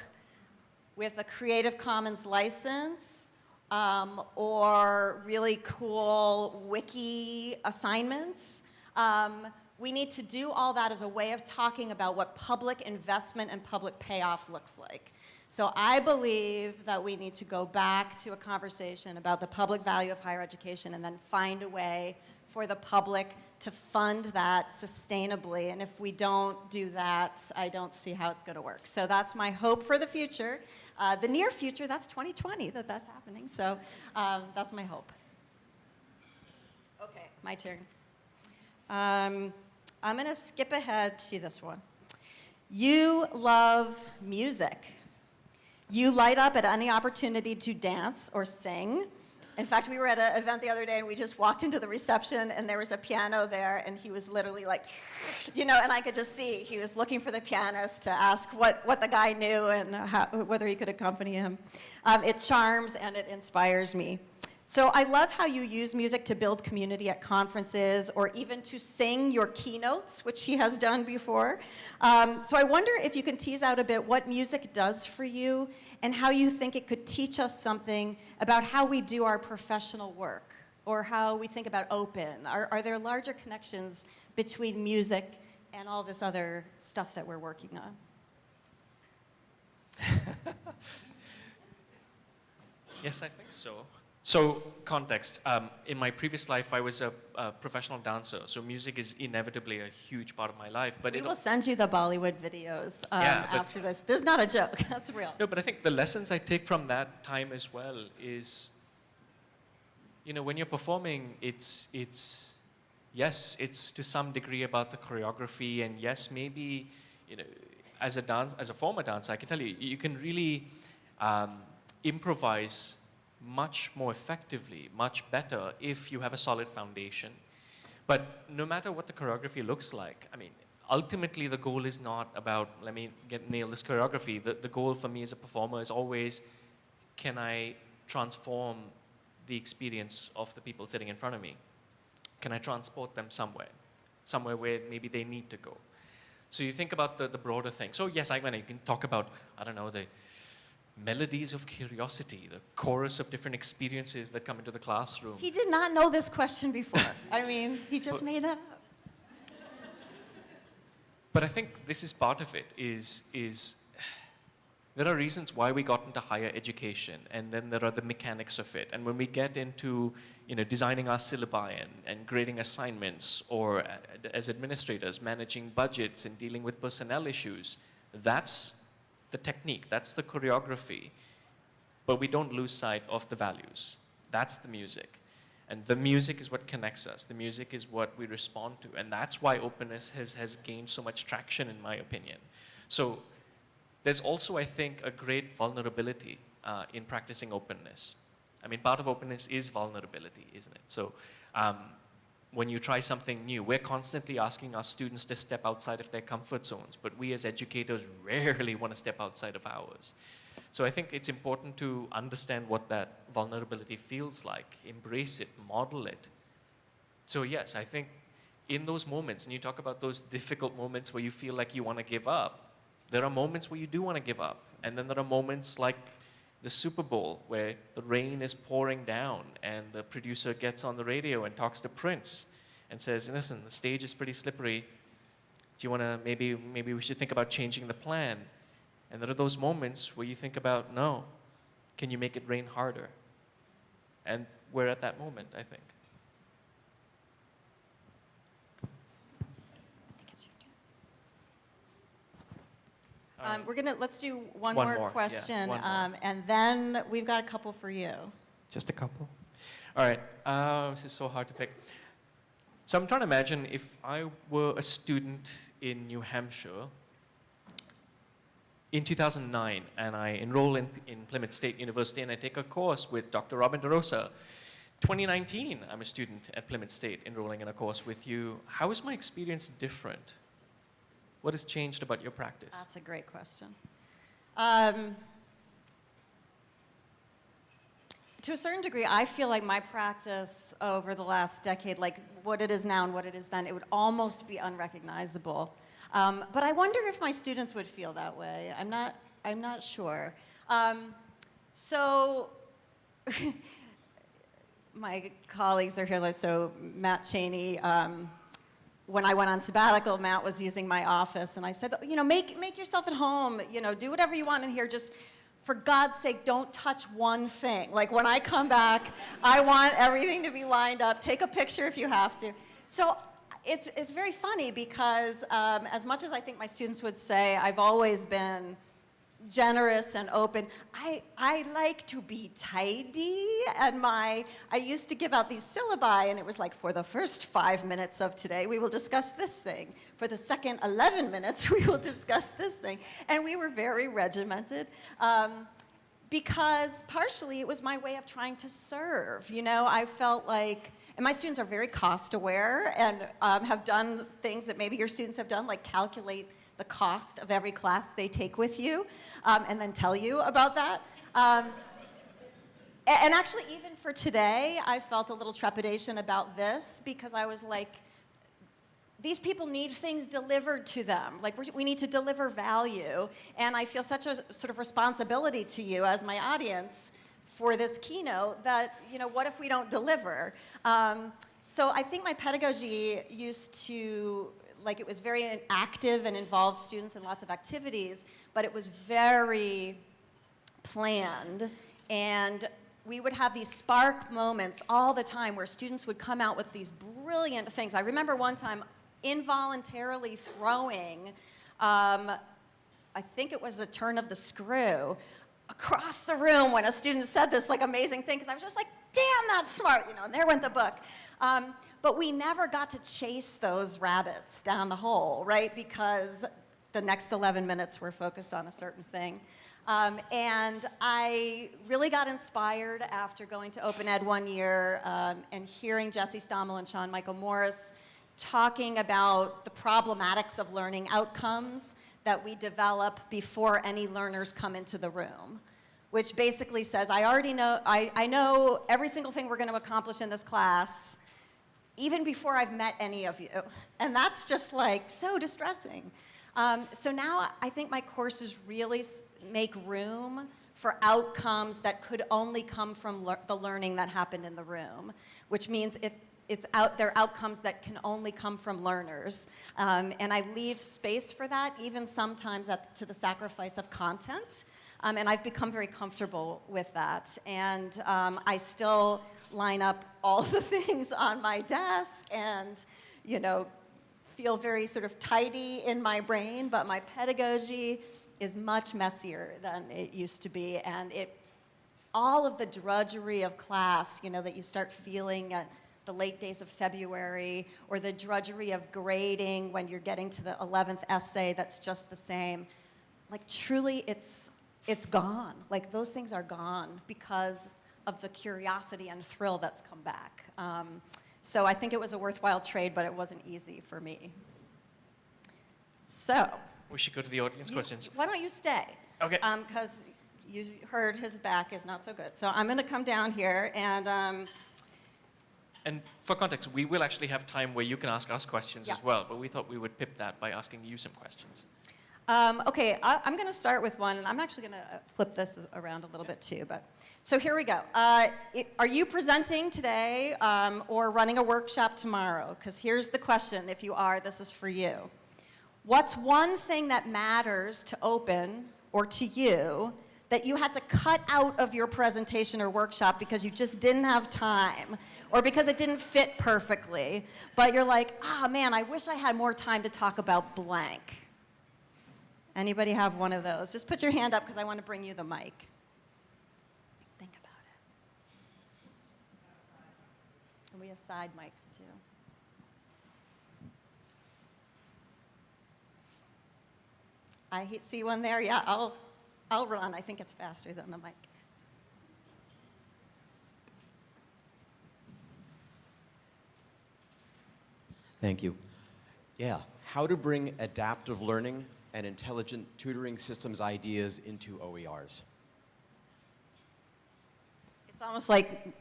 with a Creative Commons license um, or really cool wiki assignments. Um, we need to do all that as a way of talking about what public investment and public payoff looks like. So I believe that we need to go back to a conversation about the public value of higher education and then find a way for the public to fund that sustainably. And if we don't do that, I don't see how it's going to work. So that's my hope for the future. Uh, the near future, that's 2020 that that's happening. So um, that's my hope. Okay, my turn. Um, I'm going to skip ahead to this one. You love music. You light up at any opportunity to dance or sing. In fact, we were at an event the other day and we just walked into the reception and there was a piano there and he was literally like, you know, and I could just see he was looking for the pianist to ask what, what the guy knew and how, whether he could accompany him. Um, it charms and it inspires me. So I love how you use music to build community at conferences or even to sing your keynotes, which he has done before. Um, so I wonder if you can tease out a bit what music does for you and how you think it could teach us something about how we do our professional work or how we think about open. Are, are there larger connections between music and all this other stuff that we're working on? *laughs* yes, I think so. So, context. Um, in my previous life, I was a, a, professional dancer, so music is inevitably a huge part of my life. But we will send you the Bollywood videos um, yeah, after this. This is not a joke. *laughs* That's real. No, but I think the lessons I take from that time as well is, you know, when you're performing, it's it's yes, it's to some degree about the choreography, and yes, maybe you know, as a dance, as a former dancer, I can tell you, you can really um, improvise much more effectively, much better if you have a solid foundation. But no matter what the choreography looks like, I mean, ultimately the goal is not about, let me get nail this choreography. The, the goal for me as a performer is always, can I transform the experience of the people sitting in front of me? can I transport them somewhere? Somewhere where maybe they need to go. So you think about the, the broader thing. So yes, I mean, you can talk about, I don't know, the melodies of curiosity, the chorus of different experiences that come into the classroom. He did not know this question before. I mean, he just But- made that up. But I think this is part of it, is, is there are reasons why we got into higher education, and then there are the mechanics of it. And when we get into you know, designing our syllabi and, and grading assignments, or as administrators, managing budgets and dealing with personnel issues, that's the technique, that's the choreography. But we don't lose sight of the values. That's the music. And the music is what connects us. The music is what we respond to. And that's why openness has, has gained so much traction, in my opinion. So there's also, I think, a great vulnerability uh, in practicing openness. I mean, part of openness is vulnerability, isn't it? So um, when you try something new, we're constantly asking our students to step outside of their comfort zones, but we as educators *laughs* rarely want to step outside of ours. So I think it's important to understand what that vulnerability feels like, embrace it, model it. So yes, I think in those moments, and you talk about those difficult moments where you feel like you want to give up, there are moments where you do want to give up. And then there are moments like the Super Bowl where the rain is pouring down and the producer gets on the radio and talks to Prince and says, listen, the stage is pretty slippery. Do you want to, maybe, maybe we should think about changing the plan. And there are those moments where you think about, no, can you make it rain harder? And we're at that moment, I think. I think it's your turn. All Um, right. we're gonna, let's do one One more more, yeah, question, one more. um, and then we've got a couple for you. Just a couple. All right. Uh, this is so hard to pick. So I'm trying to imagine if I were a student in New Hampshire in 2009 and I enroll in, in Plymouth State University and I take a course with Dr. Robin DeRosa. 2019, I'm a student at Plymouth State enrolling in a course with you. How is my experience different? What has changed about your practice? That's a great question. Um, to a certain degree, I feel like my practice over the last decade, like what it is now and what it is then, it would almost be unrecognizable. Um, but I wonder if my students would feel that way. I'm not, I'm not sure. Um, so, *laughs* my colleagues are here, so Matt Cheney, um, when I went on sabbatical, Matt was using my office, and I said, you know, make, make yourself at home, you know, do whatever you want in here, just for God's sake, don't touch one thing. Like when I come back, I want everything to be lined up. Take a picture if you have to. So it's, it's very funny because um, as much as I think my students would say, I've always been generous and open. I, I like to be tidy and my, I used to give out these syllabi and it was like for the first five minutes of today we will discuss this thing. For the second 11 minutes *laughs* we will discuss this thing. And we were very regimented. Um, because partially it was my way of trying to serve. You know, I felt like, and my students are very cost aware and um, have done things that maybe your students have done, like calculate the cost of every class they take with you, um, and then tell you about that. Um, and actually, even for today, I felt a little trepidation about this because I was like, these people need things delivered to them. Like we need to deliver value, and I feel such a sort of responsibility to you as my audience for this keynote that you know what if we don't deliver? Um, so I think my pedagogy used to like it was very active and involved students in lots of activities, but it was very planned and we would have these spark moments all the time where students would come out with these brilliant things. I remember one time involuntarily throwing, um, I think it was a turn of the screw, across the room when a student said this like amazing thing because I was just like, damn, that's smart, you know, and there went the book. Um, but we never got to chase those rabbits down the hole, right? Because the next 11 minutes were focused on a certain thing. Um, and I really got inspired after going to Open Ed one year um, and hearing Jesse Stommel and Sean Michael Morris talking about the problematics of learning outcomes that we develop before any learners come into the room which basically says, I already know, I, I know every single thing we're going to accomplish in this class, even before I've met any of you. And that's just like so distressing. Um, so now I think my courses really make room for outcomes that could only come from lear- the learning that happened in the room, which means it, it's out there outcomes that can only come from learners. Um, and I leave space for that, even sometimes at, to the sacrifice of content. Um, and I've become very comfortable with that. And um, I still line up all *laughs* the things on my desk and, you know, feel very sort of tidy in my brain, but my pedagogy is much messier than it used to be. And it, all of the drudgery of class, you know, that you start feeling at the late days of February, or the drudgery of grading when you're getting to the 11th essay that's just the same, like truly it's, it's gone. Like those things are gone because of the curiosity and thrill that's come back. Um, so I think it was a worthwhile trade, but it wasn't easy for me. So, We should go to the audience you- questions. why don't you stay? Okay. Because you heard his back is not so good. So I'm going to come down here and um, And for context, we will actually have time where you can ask us questions Yeah. as well, but we thought we would pip that by asking you some questions. Um, okay, I, I'm going to start with one, and I'm actually going to flip this around a little bit too. But so here we go. Uh, it- are you presenting today um, or running a workshop tomorrow? Because here's the question: If you are, this is for you. What's one thing that matters to Open or to you that you had to cut out of your presentation or workshop because you just didn't have time or because it didn't fit perfectly, but you're like, ah, man, I wish I had more time to talk about blank? Anybody have one of those? Just put your hand up because I want to bring you the mic. Think about it. And we have side mics too. I see one there. Yeah, I'll, I'll run. I think it's faster than the mic. Thank you. Yeah, how to bring adaptive learning and intelligent tutoring systems ideas into OERs. It's almost like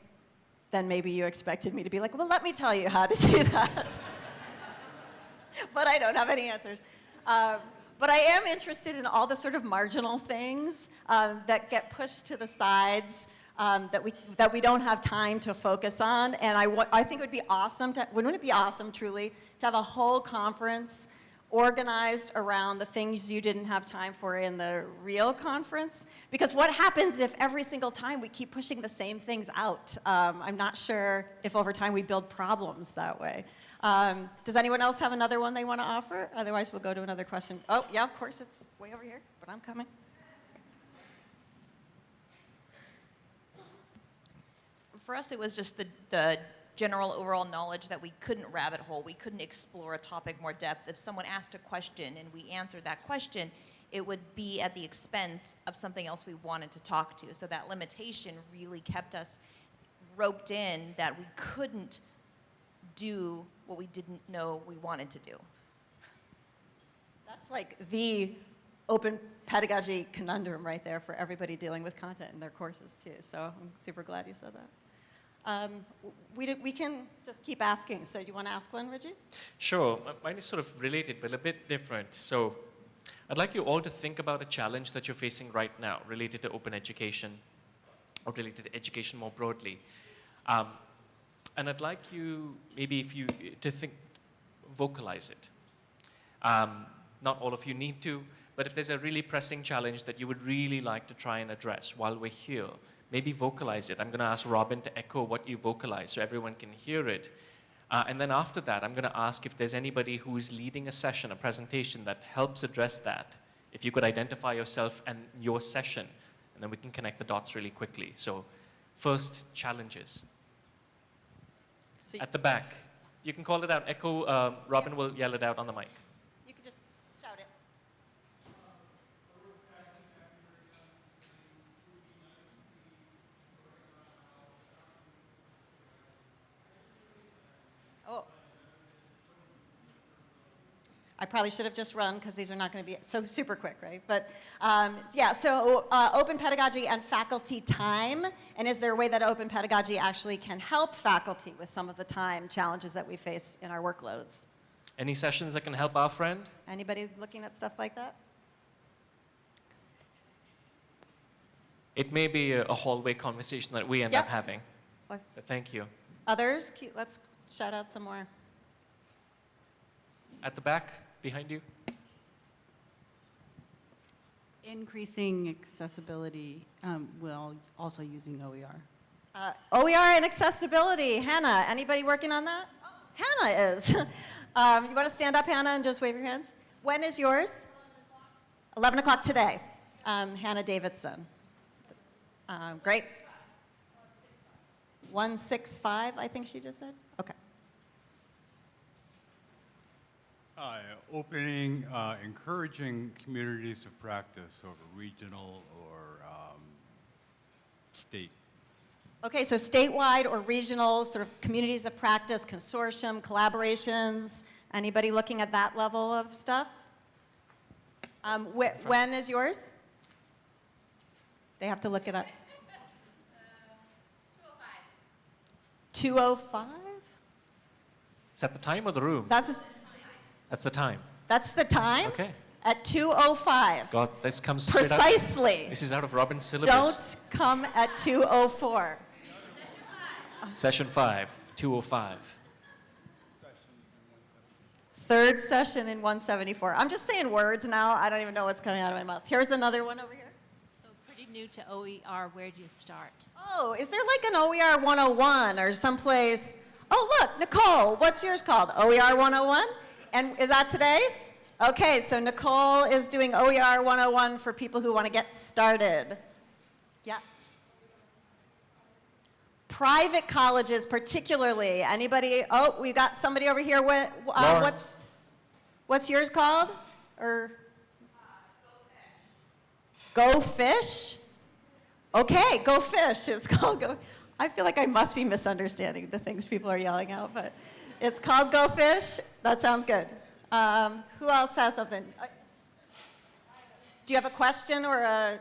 then maybe you expected me to be like, well, let me tell you how to do that. *laughs* but I don't have any answers. Um, but I am interested in all the sort of marginal things um, that get pushed to the sides um, that, we, that we don't have time to focus on. And I, I think it would be awesome, to, wouldn't it be awesome, truly, to have a whole conference organized around the things you didn't have time for in the real conference. Because what happens if every single time we keep pushing the same things out? Um, I'm not sure if over time we build problems that way. Um, does anyone else have another one they want to offer? Otherwise, we'll go to another question. Oh, yeah, of course, it's way over here, but I'm coming. For us, it was just the, the general overall knowledge that we couldn't rabbit hole, we couldn't explore a topic more depth. If someone asked a question and we answered that question, it would be at the expense of something else we wanted to talk to. So that limitation really kept us roped in that we couldn't do what we didn't know we wanted to do. That's like the open pedagogy conundrum right there for everybody dealing with content in their courses too. So I'm super glad you said that. Um, we, do- we can just keep asking. So do you want to ask one, Reggie? Sure. Mine is sort of related, but a bit different. So I'd like you all to think about a challenge that you're facing right now related to open education or related to education more broadly. Um, and I'd like you, maybe if you, to think, vocalize it. Um, not all of you need to, but if there's a really pressing challenge that you would really like to try and address while we're here, maybe vocalize it. I'm going to ask Robin to echo what you vocalize so everyone can hear it. Uh, and then after that, I'm going to ask if there's anybody who's leading a session, a presentation that helps address that. If you could identify yourself and your session, and then we can connect the dots really quickly. So, first, challenges. So At the back, you can call it out. Echo, um, Robin will yell it out on the mic. you could just shout it. Oh. I probably should have just run because these are not going to be so super quick, right? But um, yeah, so uh, open pedagogy and faculty time. And is there a way that open pedagogy actually can help faculty with some of the time challenges that we face in our workloads? Any sessions that can help our friend? Anybody looking at stuff like that? It may be a, a hallway conversation that we end up having. Thank you. Others? Let's shout out some more. At the back, behind you. Increasing accessibility um, while also using OER. Uh, OER and accessibility. Hannah, anybody working on that? Hannah is. *laughs* um, you want to stand up, Hannah, and just wave your hands? When is yours? 11 o'clock today. Um, Hannah Davidson. Um, great. 165, I think she just said? Okay. Uh, Opening, uh, encouraging communities to practice over regional or um, state. Okay, so statewide or regional, sort of communities of practice, consortium, collaborations, anybody looking at that level of stuff? Um, wh- when is yours? They have to look it up. *laughs* 205? Is that the time or the room? That's, That's the time. that's the time? Okay. At 205. God, this comes straight out. Precisely. This is out of Robin's syllabus. Don't come at 204. Session 5, 205. Third session in 174. I'm just saying words now. I don't even know what's coming out of my mouth. Here's another one over here. So pretty new to OER, where do you start? Oh, is there like an OER 101 or someplace? Oh, look, Nicole, what's yours called? OER 101? And is that today? Okay, so Nicole is doing OER 101 for people who want to get started. Yeah. Private colleges, particularly. Anybody? Oh, we got somebody over here. What, uh, what's what's yours called? Or Go Fish? Okay, Go Fish. It's *laughs* called Go. I feel like I must be misunderstanding the things people are yelling out, but it's called Go Fish. That sounds good. Um, who else has something? Uh, Do you have a question or a?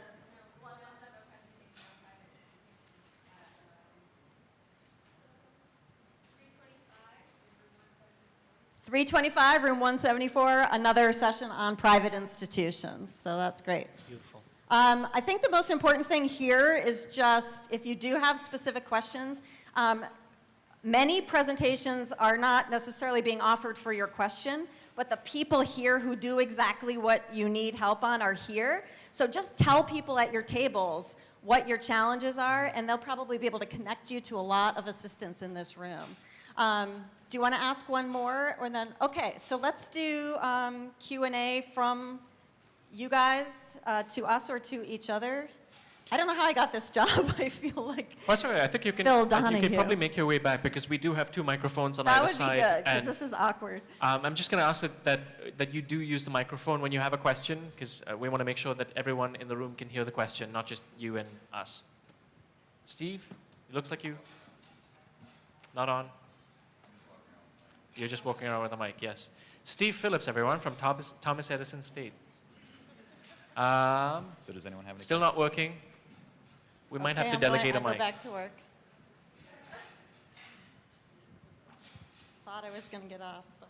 325, room 174, another session on private institutions. So that's great. Beautiful. Um, I think the most important thing here is just if you do have specific questions, um, many presentations are not necessarily being offered for your question, but the people here who do exactly what you need help on are here. So just tell people at your tables what your challenges are, and they'll probably be able to connect you to a lot of assistance in this room. Um, do you want to ask one more, or then? Okay, so let's do um, Q and A from you guys uh, to us or to each other. I don't know how I got this job. *laughs* I feel like Well, sorry, I think you can, Phil I think you Donahue. can probably make your way back because we do have two microphones on that either would be side. good because this is awkward. um, I'm just going to ask that, that, that you do use the microphone when you have a question because uh, we want to make sure that everyone in the room can hear the question, not just you and us. Steve, it looks like you. Not on. You're just walking around with a mic, yes. Steve Phillips, everyone, from Thomas, Thomas Edison State. Um, So does anyone have any? still not working. We might Okay, have to I'm going- delegate I'll a mic. go back to work. Thought I was going to get off. but-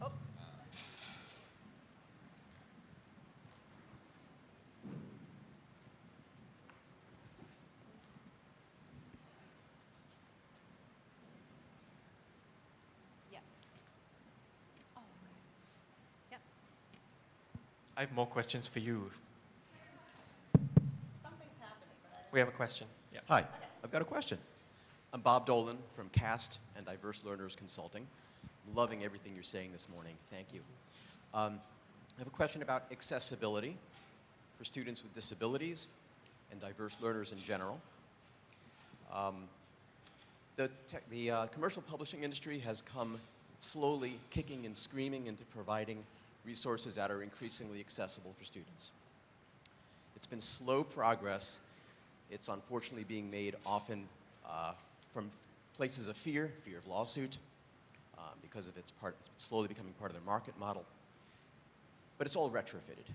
Oh. Yes. Oh, I have more questions for you. Something's happening, but I don't. We have a question. Yeah. Hi, I've got a question. I'm Bob Dolan from CAST and Diverse Learners Consulting. Loving everything you're saying this morning. Thank you. Um, I have a question about accessibility for students with disabilities and diverse learners in general. Um, the the uh, commercial publishing industry has come slowly kicking and screaming into providing resources that are increasingly accessible for students. It's been slow progress. It's unfortunately being made often uh, from places of fear, fear of lawsuit, uh, because of its part, it's slowly becoming part of their market model. But it's all retrofitted.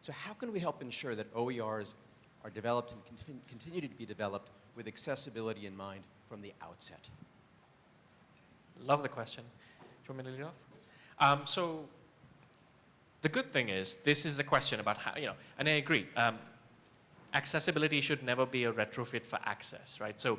So how can we help ensure that OERs are developed and contin- continue to be developed with accessibility in mind from the outset? Love the question. Do you want me to lead off? Um, so the good thing is this is a question about how, you know, and I agree. Um, accessibility should never be a retrofit for access, right? So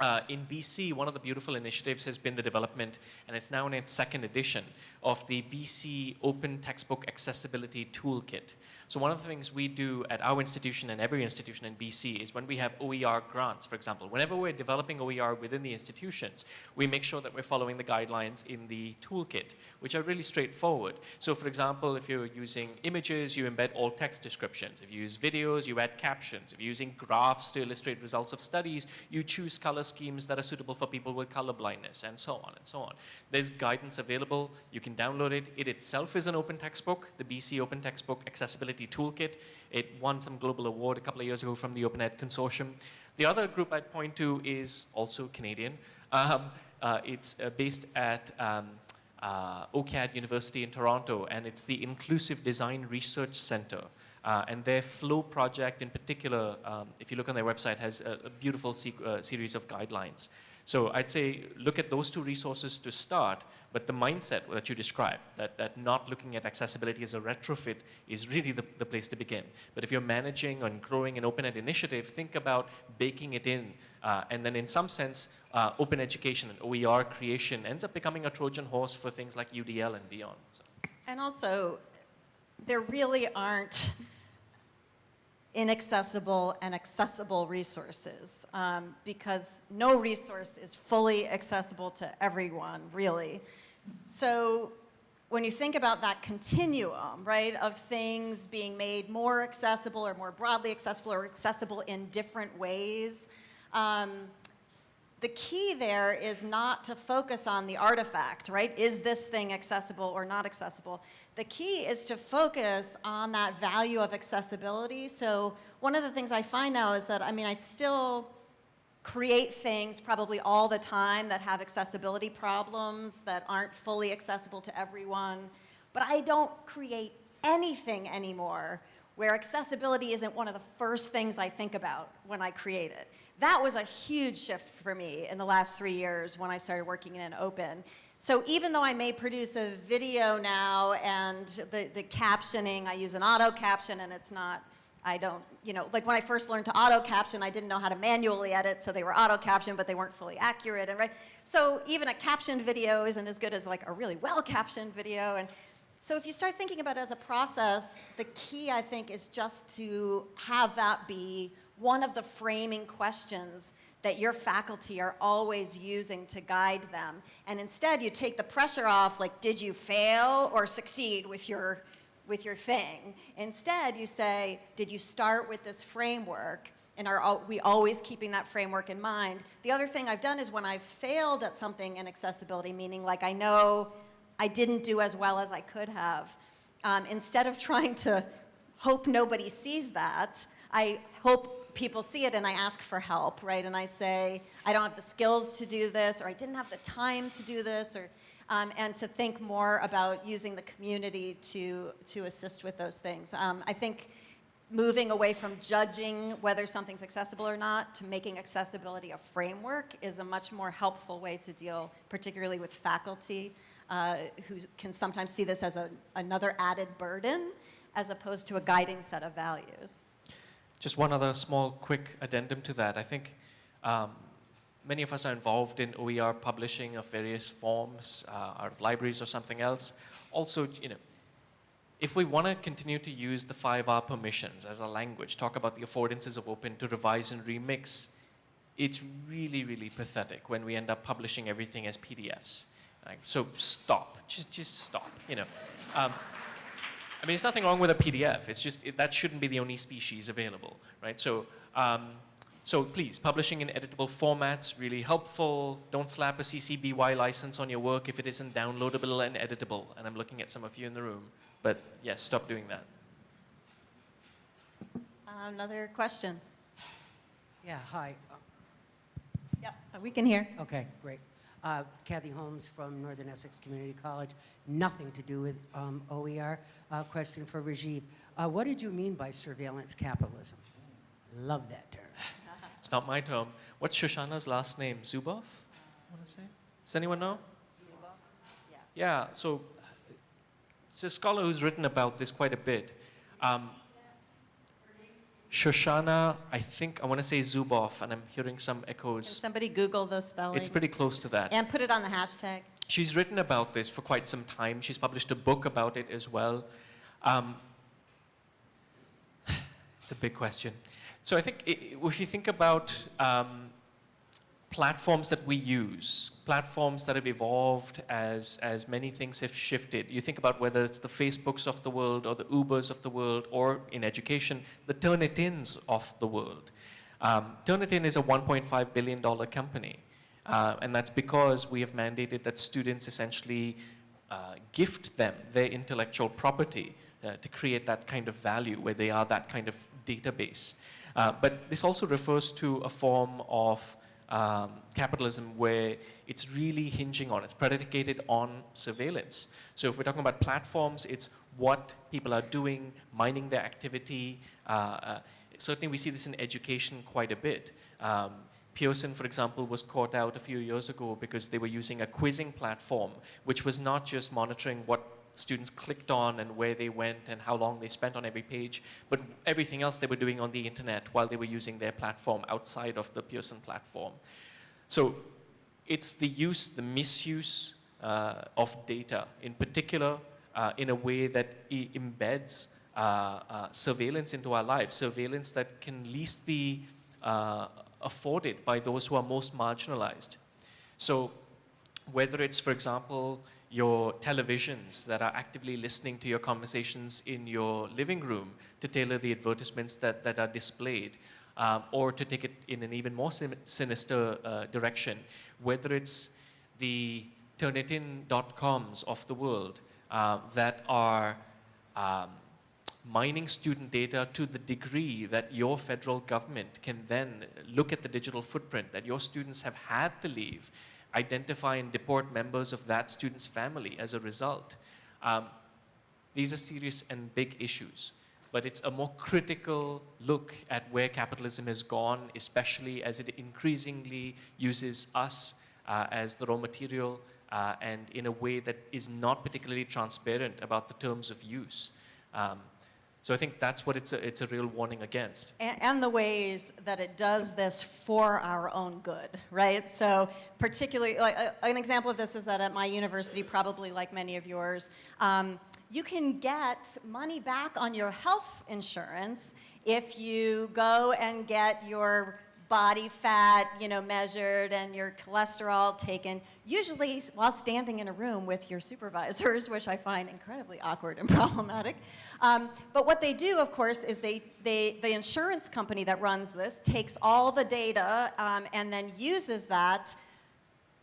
uh, in BC, one of the beautiful initiatives has been the development, and it's now in its second edition, of the BC Open Textbook Accessibility Toolkit. So one of the things we do at our institution and every institution in BC is when we have OER grants, for example, whenever we're developing OER within the institutions, we make sure that we're following the guidelines in the toolkit, which are really straightforward. So for example, if you're using images, you embed all text descriptions. If you use videos, you add captions. If you're using graphs to illustrate results of studies, you choose color schemes that are suitable for people with color blindness, and so on and so on. There's guidance available. You can download it. It itself is an open textbook, the BC Open Textbook Accessibility Toolkit. It won some global award a couple of years ago from the Open Ed Consortium. The other group I'd point to is also Canadian. Um, uh, it's uh, based at um, uh, OCAD University in Toronto, and it's the Inclusive Design Research Center. Uh, and their FLOE project in particular, um, if you look on their website, has a, a beautiful uh, series of guidelines. So I'd say look at those two resources to start, but the mindset that you described, that, that not looking at accessibility as a retrofit is really the, the place to begin. But if you're managing and growing an open ed initiative, think about baking it in. Uh, and then in some sense, uh, open education and OER creation ends up becoming a Trojan horse for things like UDL and beyond. So. And also, there really aren't inaccessible and accessible resources um, because no resource is fully accessible to everyone, really. So when you think about that continuum, right, of things being made more accessible or more broadly accessible or accessible in different ways, um, the key there is not to focus on the artifact, right? Is this thing accessible or not accessible? The key is to focus on that value of accessibility. So one of the things I find now is that, I mean, I still create things probably all the time that have accessibility problems that aren't fully accessible to everyone, but I don't create anything anymore where accessibility isn't one of the first things I think about when I create it. That was a huge shift for me in the last three years when I started working in open. So even though I may produce a video now and the, the captioning, I use an auto caption and it's not, I don't, you know, like when I first learned to auto caption, I didn't know how to manually edit, so they were auto captioned, but they weren't fully accurate, and right? So even a captioned video isn't as good as like a really well captioned video, and so if you start thinking about it as a process, the key I think is just to have that be one of the framing questions that your faculty are always using to guide them. And instead you take the pressure off, like did you fail or succeed with your, with your thing? Instead you say, did you start with this framework? And are we always keeping that framework in mind? The other thing I've done is when I've failed at something in accessibility, meaning like I know I didn't do as well as I could have, um, instead of *laughs* trying to hope nobody sees that, I hope people see it and I ask for help, right? And I say, I don't have the skills to do this, or I didn't have the time to do this, or, um, and to think more about using the community to, to assist with those things. Um, I think moving away from judging whether something's accessible or not to making accessibility a framework is a much more helpful way to deal, particularly with faculty uh, who can sometimes see this as a, another added burden as opposed to a guiding set of values. Just one other small, quick addendum to that. I think um, many of us are involved in OER publishing of various forms, uh, out of libraries or something else. Also, you know, if we want to continue to use the 5R permissions as a language, talk about the affordances of open to revise and remix, it's really, really pathetic when we end up publishing everything as PDFs. So stop, just, just stop, you know. Um, I mean, there's nothing wrong with a PDF. It's just it, that shouldn't be the only species available, right? So, um, so please, publishing in editable formats really helpful. Don't slap a CC BY license on your work if it isn't downloadable and editable. And I'm looking at some of you in the room, but yes, stop doing that. Another question. Yeah, hi. Yep, we can hear. Okay, great. Uh, Kathy Holmes from Northern Essex Community College. Nothing to do with um, OER. Uh, question for Rajiv. Uh, what did you mean by surveillance capitalism? Love that term. It's not my term. What's Shoshana's last name? Zuboff? I want to say. Does anyone know? Yeah. Yeah, so it's a scholar who's written about this quite a bit. Um, Shoshana, I think, I want to say Zuboff, and I'm hearing some Can echoes. somebody Google the spelling? It's pretty close to that. And put it on the hashtag. She's written about this for quite some time. She's published a book about it as well. Um, *sighs* it's a big question. So I think if you think about um, platforms that we use, platforms that have evolved as, as many things have shifted, you think about whether it's the Facebooks of the world or the Ubers of the world or in education, the Turnitins of the world. Um, Turnitin is a $1.5 billion company. Uh, and that's because we have mandated that students essentially uh, gift them their intellectual property uh, to create that kind of value where they are that kind of database. Uh, but this also refers to a form of um, capitalism where it's really hinging on, it's predicated on surveillance. So if we're talking about platforms, it's what people are doing, mining their activity. Uh, uh, certainly we see this in education quite a bit. Um, Pearson, for example, was caught out a few years ago because they were using a quizzing platform, which was not just monitoring what students clicked on and where they went and how long they spent on every page, but everything else they were doing on the internet while they were using their platform outside of the Pearson platform. So it's the use, the misuse uh, of data, in particular, uh, in a way that embeds uh, uh, surveillance into our lives, surveillance that can least be uh, afforded by those who are most marginalized. So whether it's, for example, your televisions that are actively listening to your conversations in your living room to tailor the advertisements that, that are displayed, um, or to take it in an even more sin- sinister uh, direction, whether it's the Turnitin.coms of the world uh, that are um, mining student data to the degree that your federal government can then look at the digital footprint that your students have had to leave, identify and deport members of that student's family as a result. Um, these are serious and big issues, but it's a more critical look at where capitalism has gone, especially as it increasingly uses us uh, as the raw material uh, and in a way that is not particularly transparent about the terms of use. Um, so I think that's what it's a, it's a real warning against. And, and the ways that it does this for our own good, right? So particularly, like, uh, an example of this is that at my university, probably like many of yours, um, you can get money back on your health insurance if you go and get your body fat, you know, measured and your cholesterol taken, usually while standing in a room with your supervisors, *laughs* which I find incredibly awkward and *laughs* problematic. Um, but what they do, of course, is they, they, the insurance company that runs this takes all the data um, and then uses that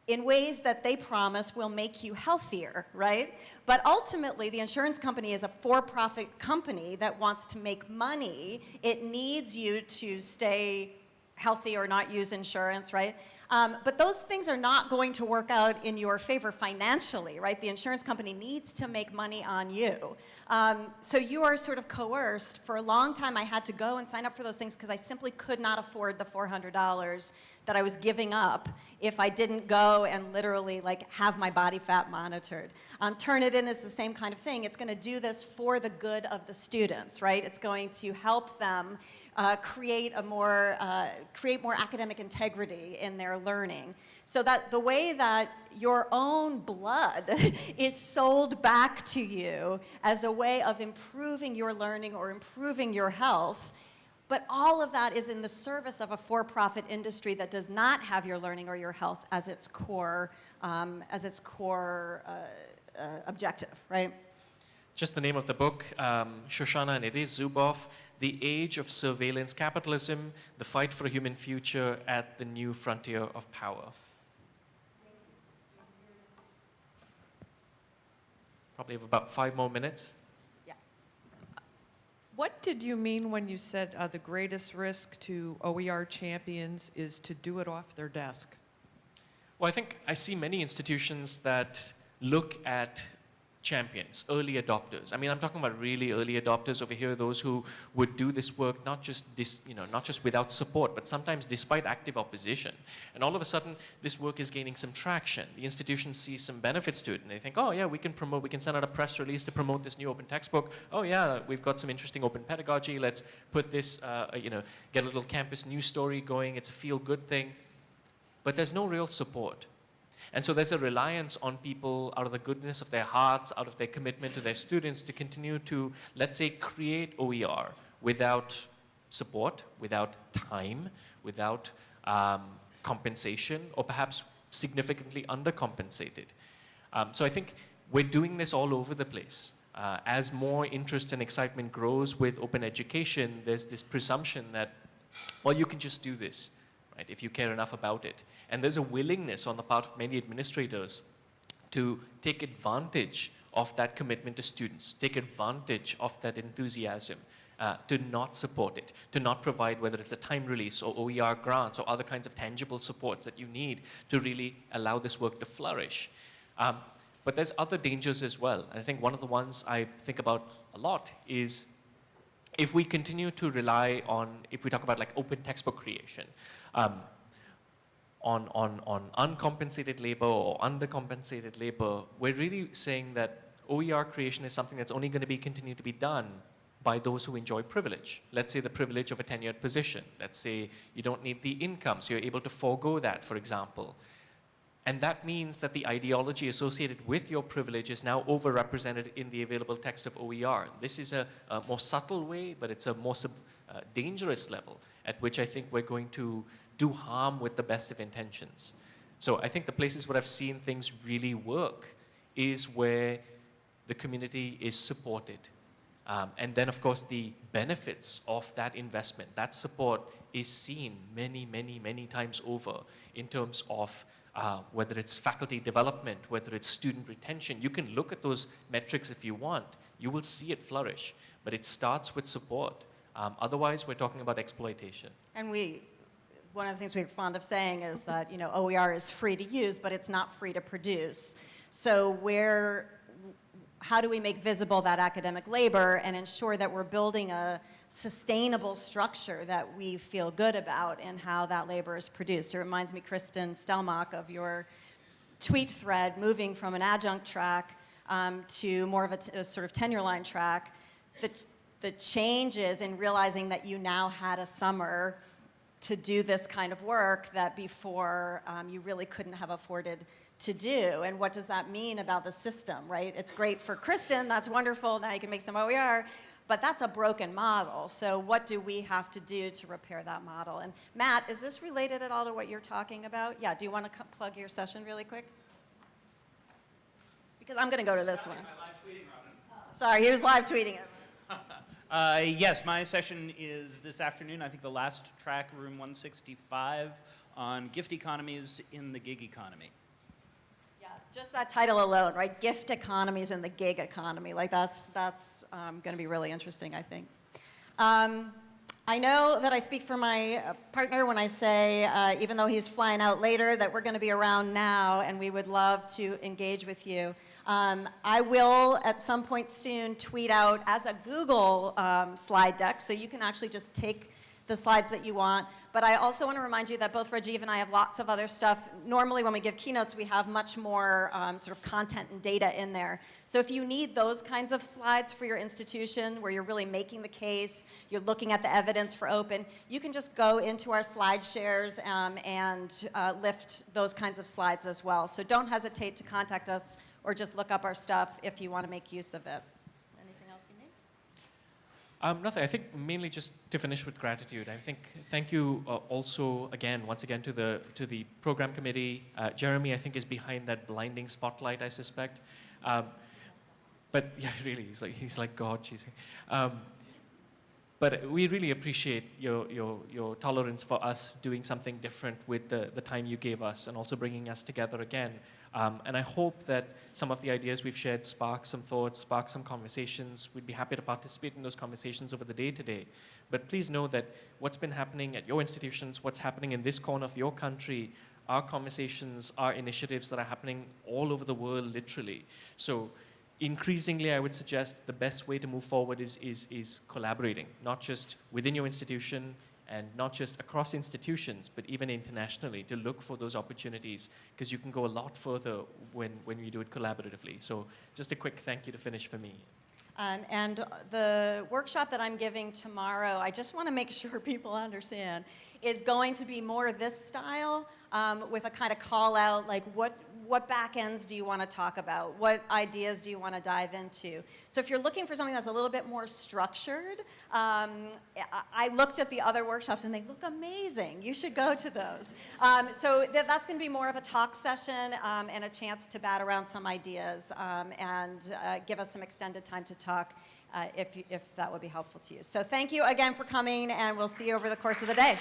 in ways that they promise will make you healthier, right? But ultimately, the insurance company is a for-profit company that wants to make money. It needs you to stay healthy or not use insurance, right? Um, but those things are not going to work out in your favor financially, right? The insurance company needs to make money on you. Um, so you are sort of coerced. For a long time, I had to go and sign up for those things because I simply could not afford the $400 that I was giving up if I didn't go and literally like have my body fat monitored. Um, Turnitin is the same kind of thing. It's going to do this for the good of the students, right? It's going to help them uh, create a more uh, create more academic integrity in their learning. So that the way that your own blood *laughs* is sold back to you as a way of improving your learning or improving your health but all of that is in the service of a for-profit industry that does not have your learning or your health as its core, um, as its core uh, uh, objective, right? Just the name of the book, um, Shoshana and it is Zuboff, The Age of Surveillance Capitalism, The Fight for a Human Future at the New Frontier of Power. Probably have about five more minutes. What did you mean when you said uh, the greatest risk to OER champions is to do it off their desk? Well, I think I see many institutions that look at champions, early adopters. I mean, I'm talking about really early adopters over here, those who would do this work not just dis, you know, not just without support, but sometimes despite active opposition. And all of a sudden, this work is gaining some traction. The institution sees some benefits to it, and they think, oh yeah, we can promote, we can send out a press release to promote this new open textbook. Oh yeah, we've got some interesting open pedagogy. Let's put this, uh, you know, get a little campus news story going. It's a feel-good thing. But there's no real support. And so there's a reliance on people out of the goodness of their hearts, out of their commitment to their students to continue to, let's say, create OER without support, without time, without um, compensation, or perhaps significantly undercompensated. Um, so I think we're doing this all over the place. Uh, as more interest and excitement grows with open education, there's this presumption that, well, you can just do this, right, if you care enough about it. And there's a willingness on the part of many administrators to take advantage of that commitment to students, take advantage of that enthusiasm, uh, to not support it, to not provide whether it's a time release or OER grants or other kinds of tangible supports that you need to really allow this work to flourish. Um, but there's other dangers as well. And I think one of the ones I think about a lot is if we continue to rely on, if we talk about like open textbook creation, um, on, on, on uncompensated labor or undercompensated labor, we're really saying that OER creation is something that's only going to be continue to be done by those who enjoy privilege. Let's say the privilege of a tenured position. Let's say you don't need the income, so you're able to forego that, for example. And that means that the ideology associated with your privilege is now overrepresented in the available text of OER. This is a, a more subtle way, but it's a more sub, uh, dangerous level at which I think we're going to do harm with the best of intentions. So I think the places where I've seen things really work is where the community is supported. Um, and then, of course, the benefits of that investment, that support is seen many, many, many times over in terms of uh, whether it's faculty development, whether it's student retention. You can look at those metrics if you want. You will see it flourish. But it starts with support. Um, otherwise, we're talking about exploitation. And we, one of the things we're fond of saying is that, you know, OER is free to use, but it's not free to produce. So where, how do we make visible that academic labor and ensure that we're building a sustainable structure that we feel good about in how that labor is produced? It reminds me, Kristen Stelmach, of your tweet thread moving from an adjunct track um, to more of a, a sort of tenure line track. The, the changes in realizing that you now had a summer to do this kind of work that before um, you really couldn't have afforded to do. And what does that mean about the system, right? It's great for Kristen, that's wonderful, now you can make some OER, but that's a broken model. So what do we have to do to repair that model? And Matt, is this related at all to what you're talking about? Yeah, do you want to plug your session really quick? Because I'm going to go to this one. Sorry, here's live tweeting it. *laughs* Uh, yes, my session is this afternoon. I think the last track, room 165, on gift economies in the gig economy. Just that title alone, right? Gift economies and the gig economy. Like that's, that's um, going to be really interesting, I think. Um, I know that I speak for my uh, partner when I say, uh, even though he's flying out later, that we're going to be around now and we would love to engage with you. Um, I will, at some point soon, tweet out as a Google um, slide deck, so you can actually just take the slides that you want. But I also want to remind you that both Rajiv and I have lots of other stuff. Normally when we give keynotes, we have much more um, sort of content and data in there. So if you need those kinds of slides for your institution, where you're really making the case, you're looking at the evidence for open, you can just go into our slide shares um, and uh, lift those kinds of slides as well. So don't hesitate to contact us or just look up our stuff if you want to make use of it. Anything else you need? Um, nothing. I think mainly just to finish with gratitude. I think thank you uh, also again, once again, to the to the program committee. Uh, Jeremy, I think, is behind that blinding spotlight. I suspect. Um, but *laughs* yeah, really, he's like he's like God. She's. Um, but we really appreciate your, your, your tolerance for us doing something different with the, the time you gave us and also bringing us together again. Um, and I hope that some of the ideas we've shared spark some thoughts, spark some conversations. We'd be happy to participate in those conversations over the day today. But please know that what's been happening at your institutions, what's happening in this corner of your country, our conversations, our initiatives that are happening all over the world, literally. So increasingly, I would suggest the best way to move forward is, is, is collaborating, not just within your institution and not just across institutions, but even internationally to look for those opportunities because you can go a lot further when, when you do it collaboratively. So just a quick thank you to finish for me. Um, and the workshop that I'm giving tomorrow, I just want to make *laughs* sure people understand, is going to be more this style um, with a kind of call out, like what, what back ends do you want to talk about? What ideas do you want to dive into? So if you're looking for something that's a little bit more structured, um, I- I looked at the other workshops and they look amazing. You should go to those. Um, so th- that's going to be more of a talk session um, and a chance to bat around some ideas um, and uh, give us some extended time to talk uh, if, if that would be helpful to you. So thank you again for coming and we'll see you over the course of the day.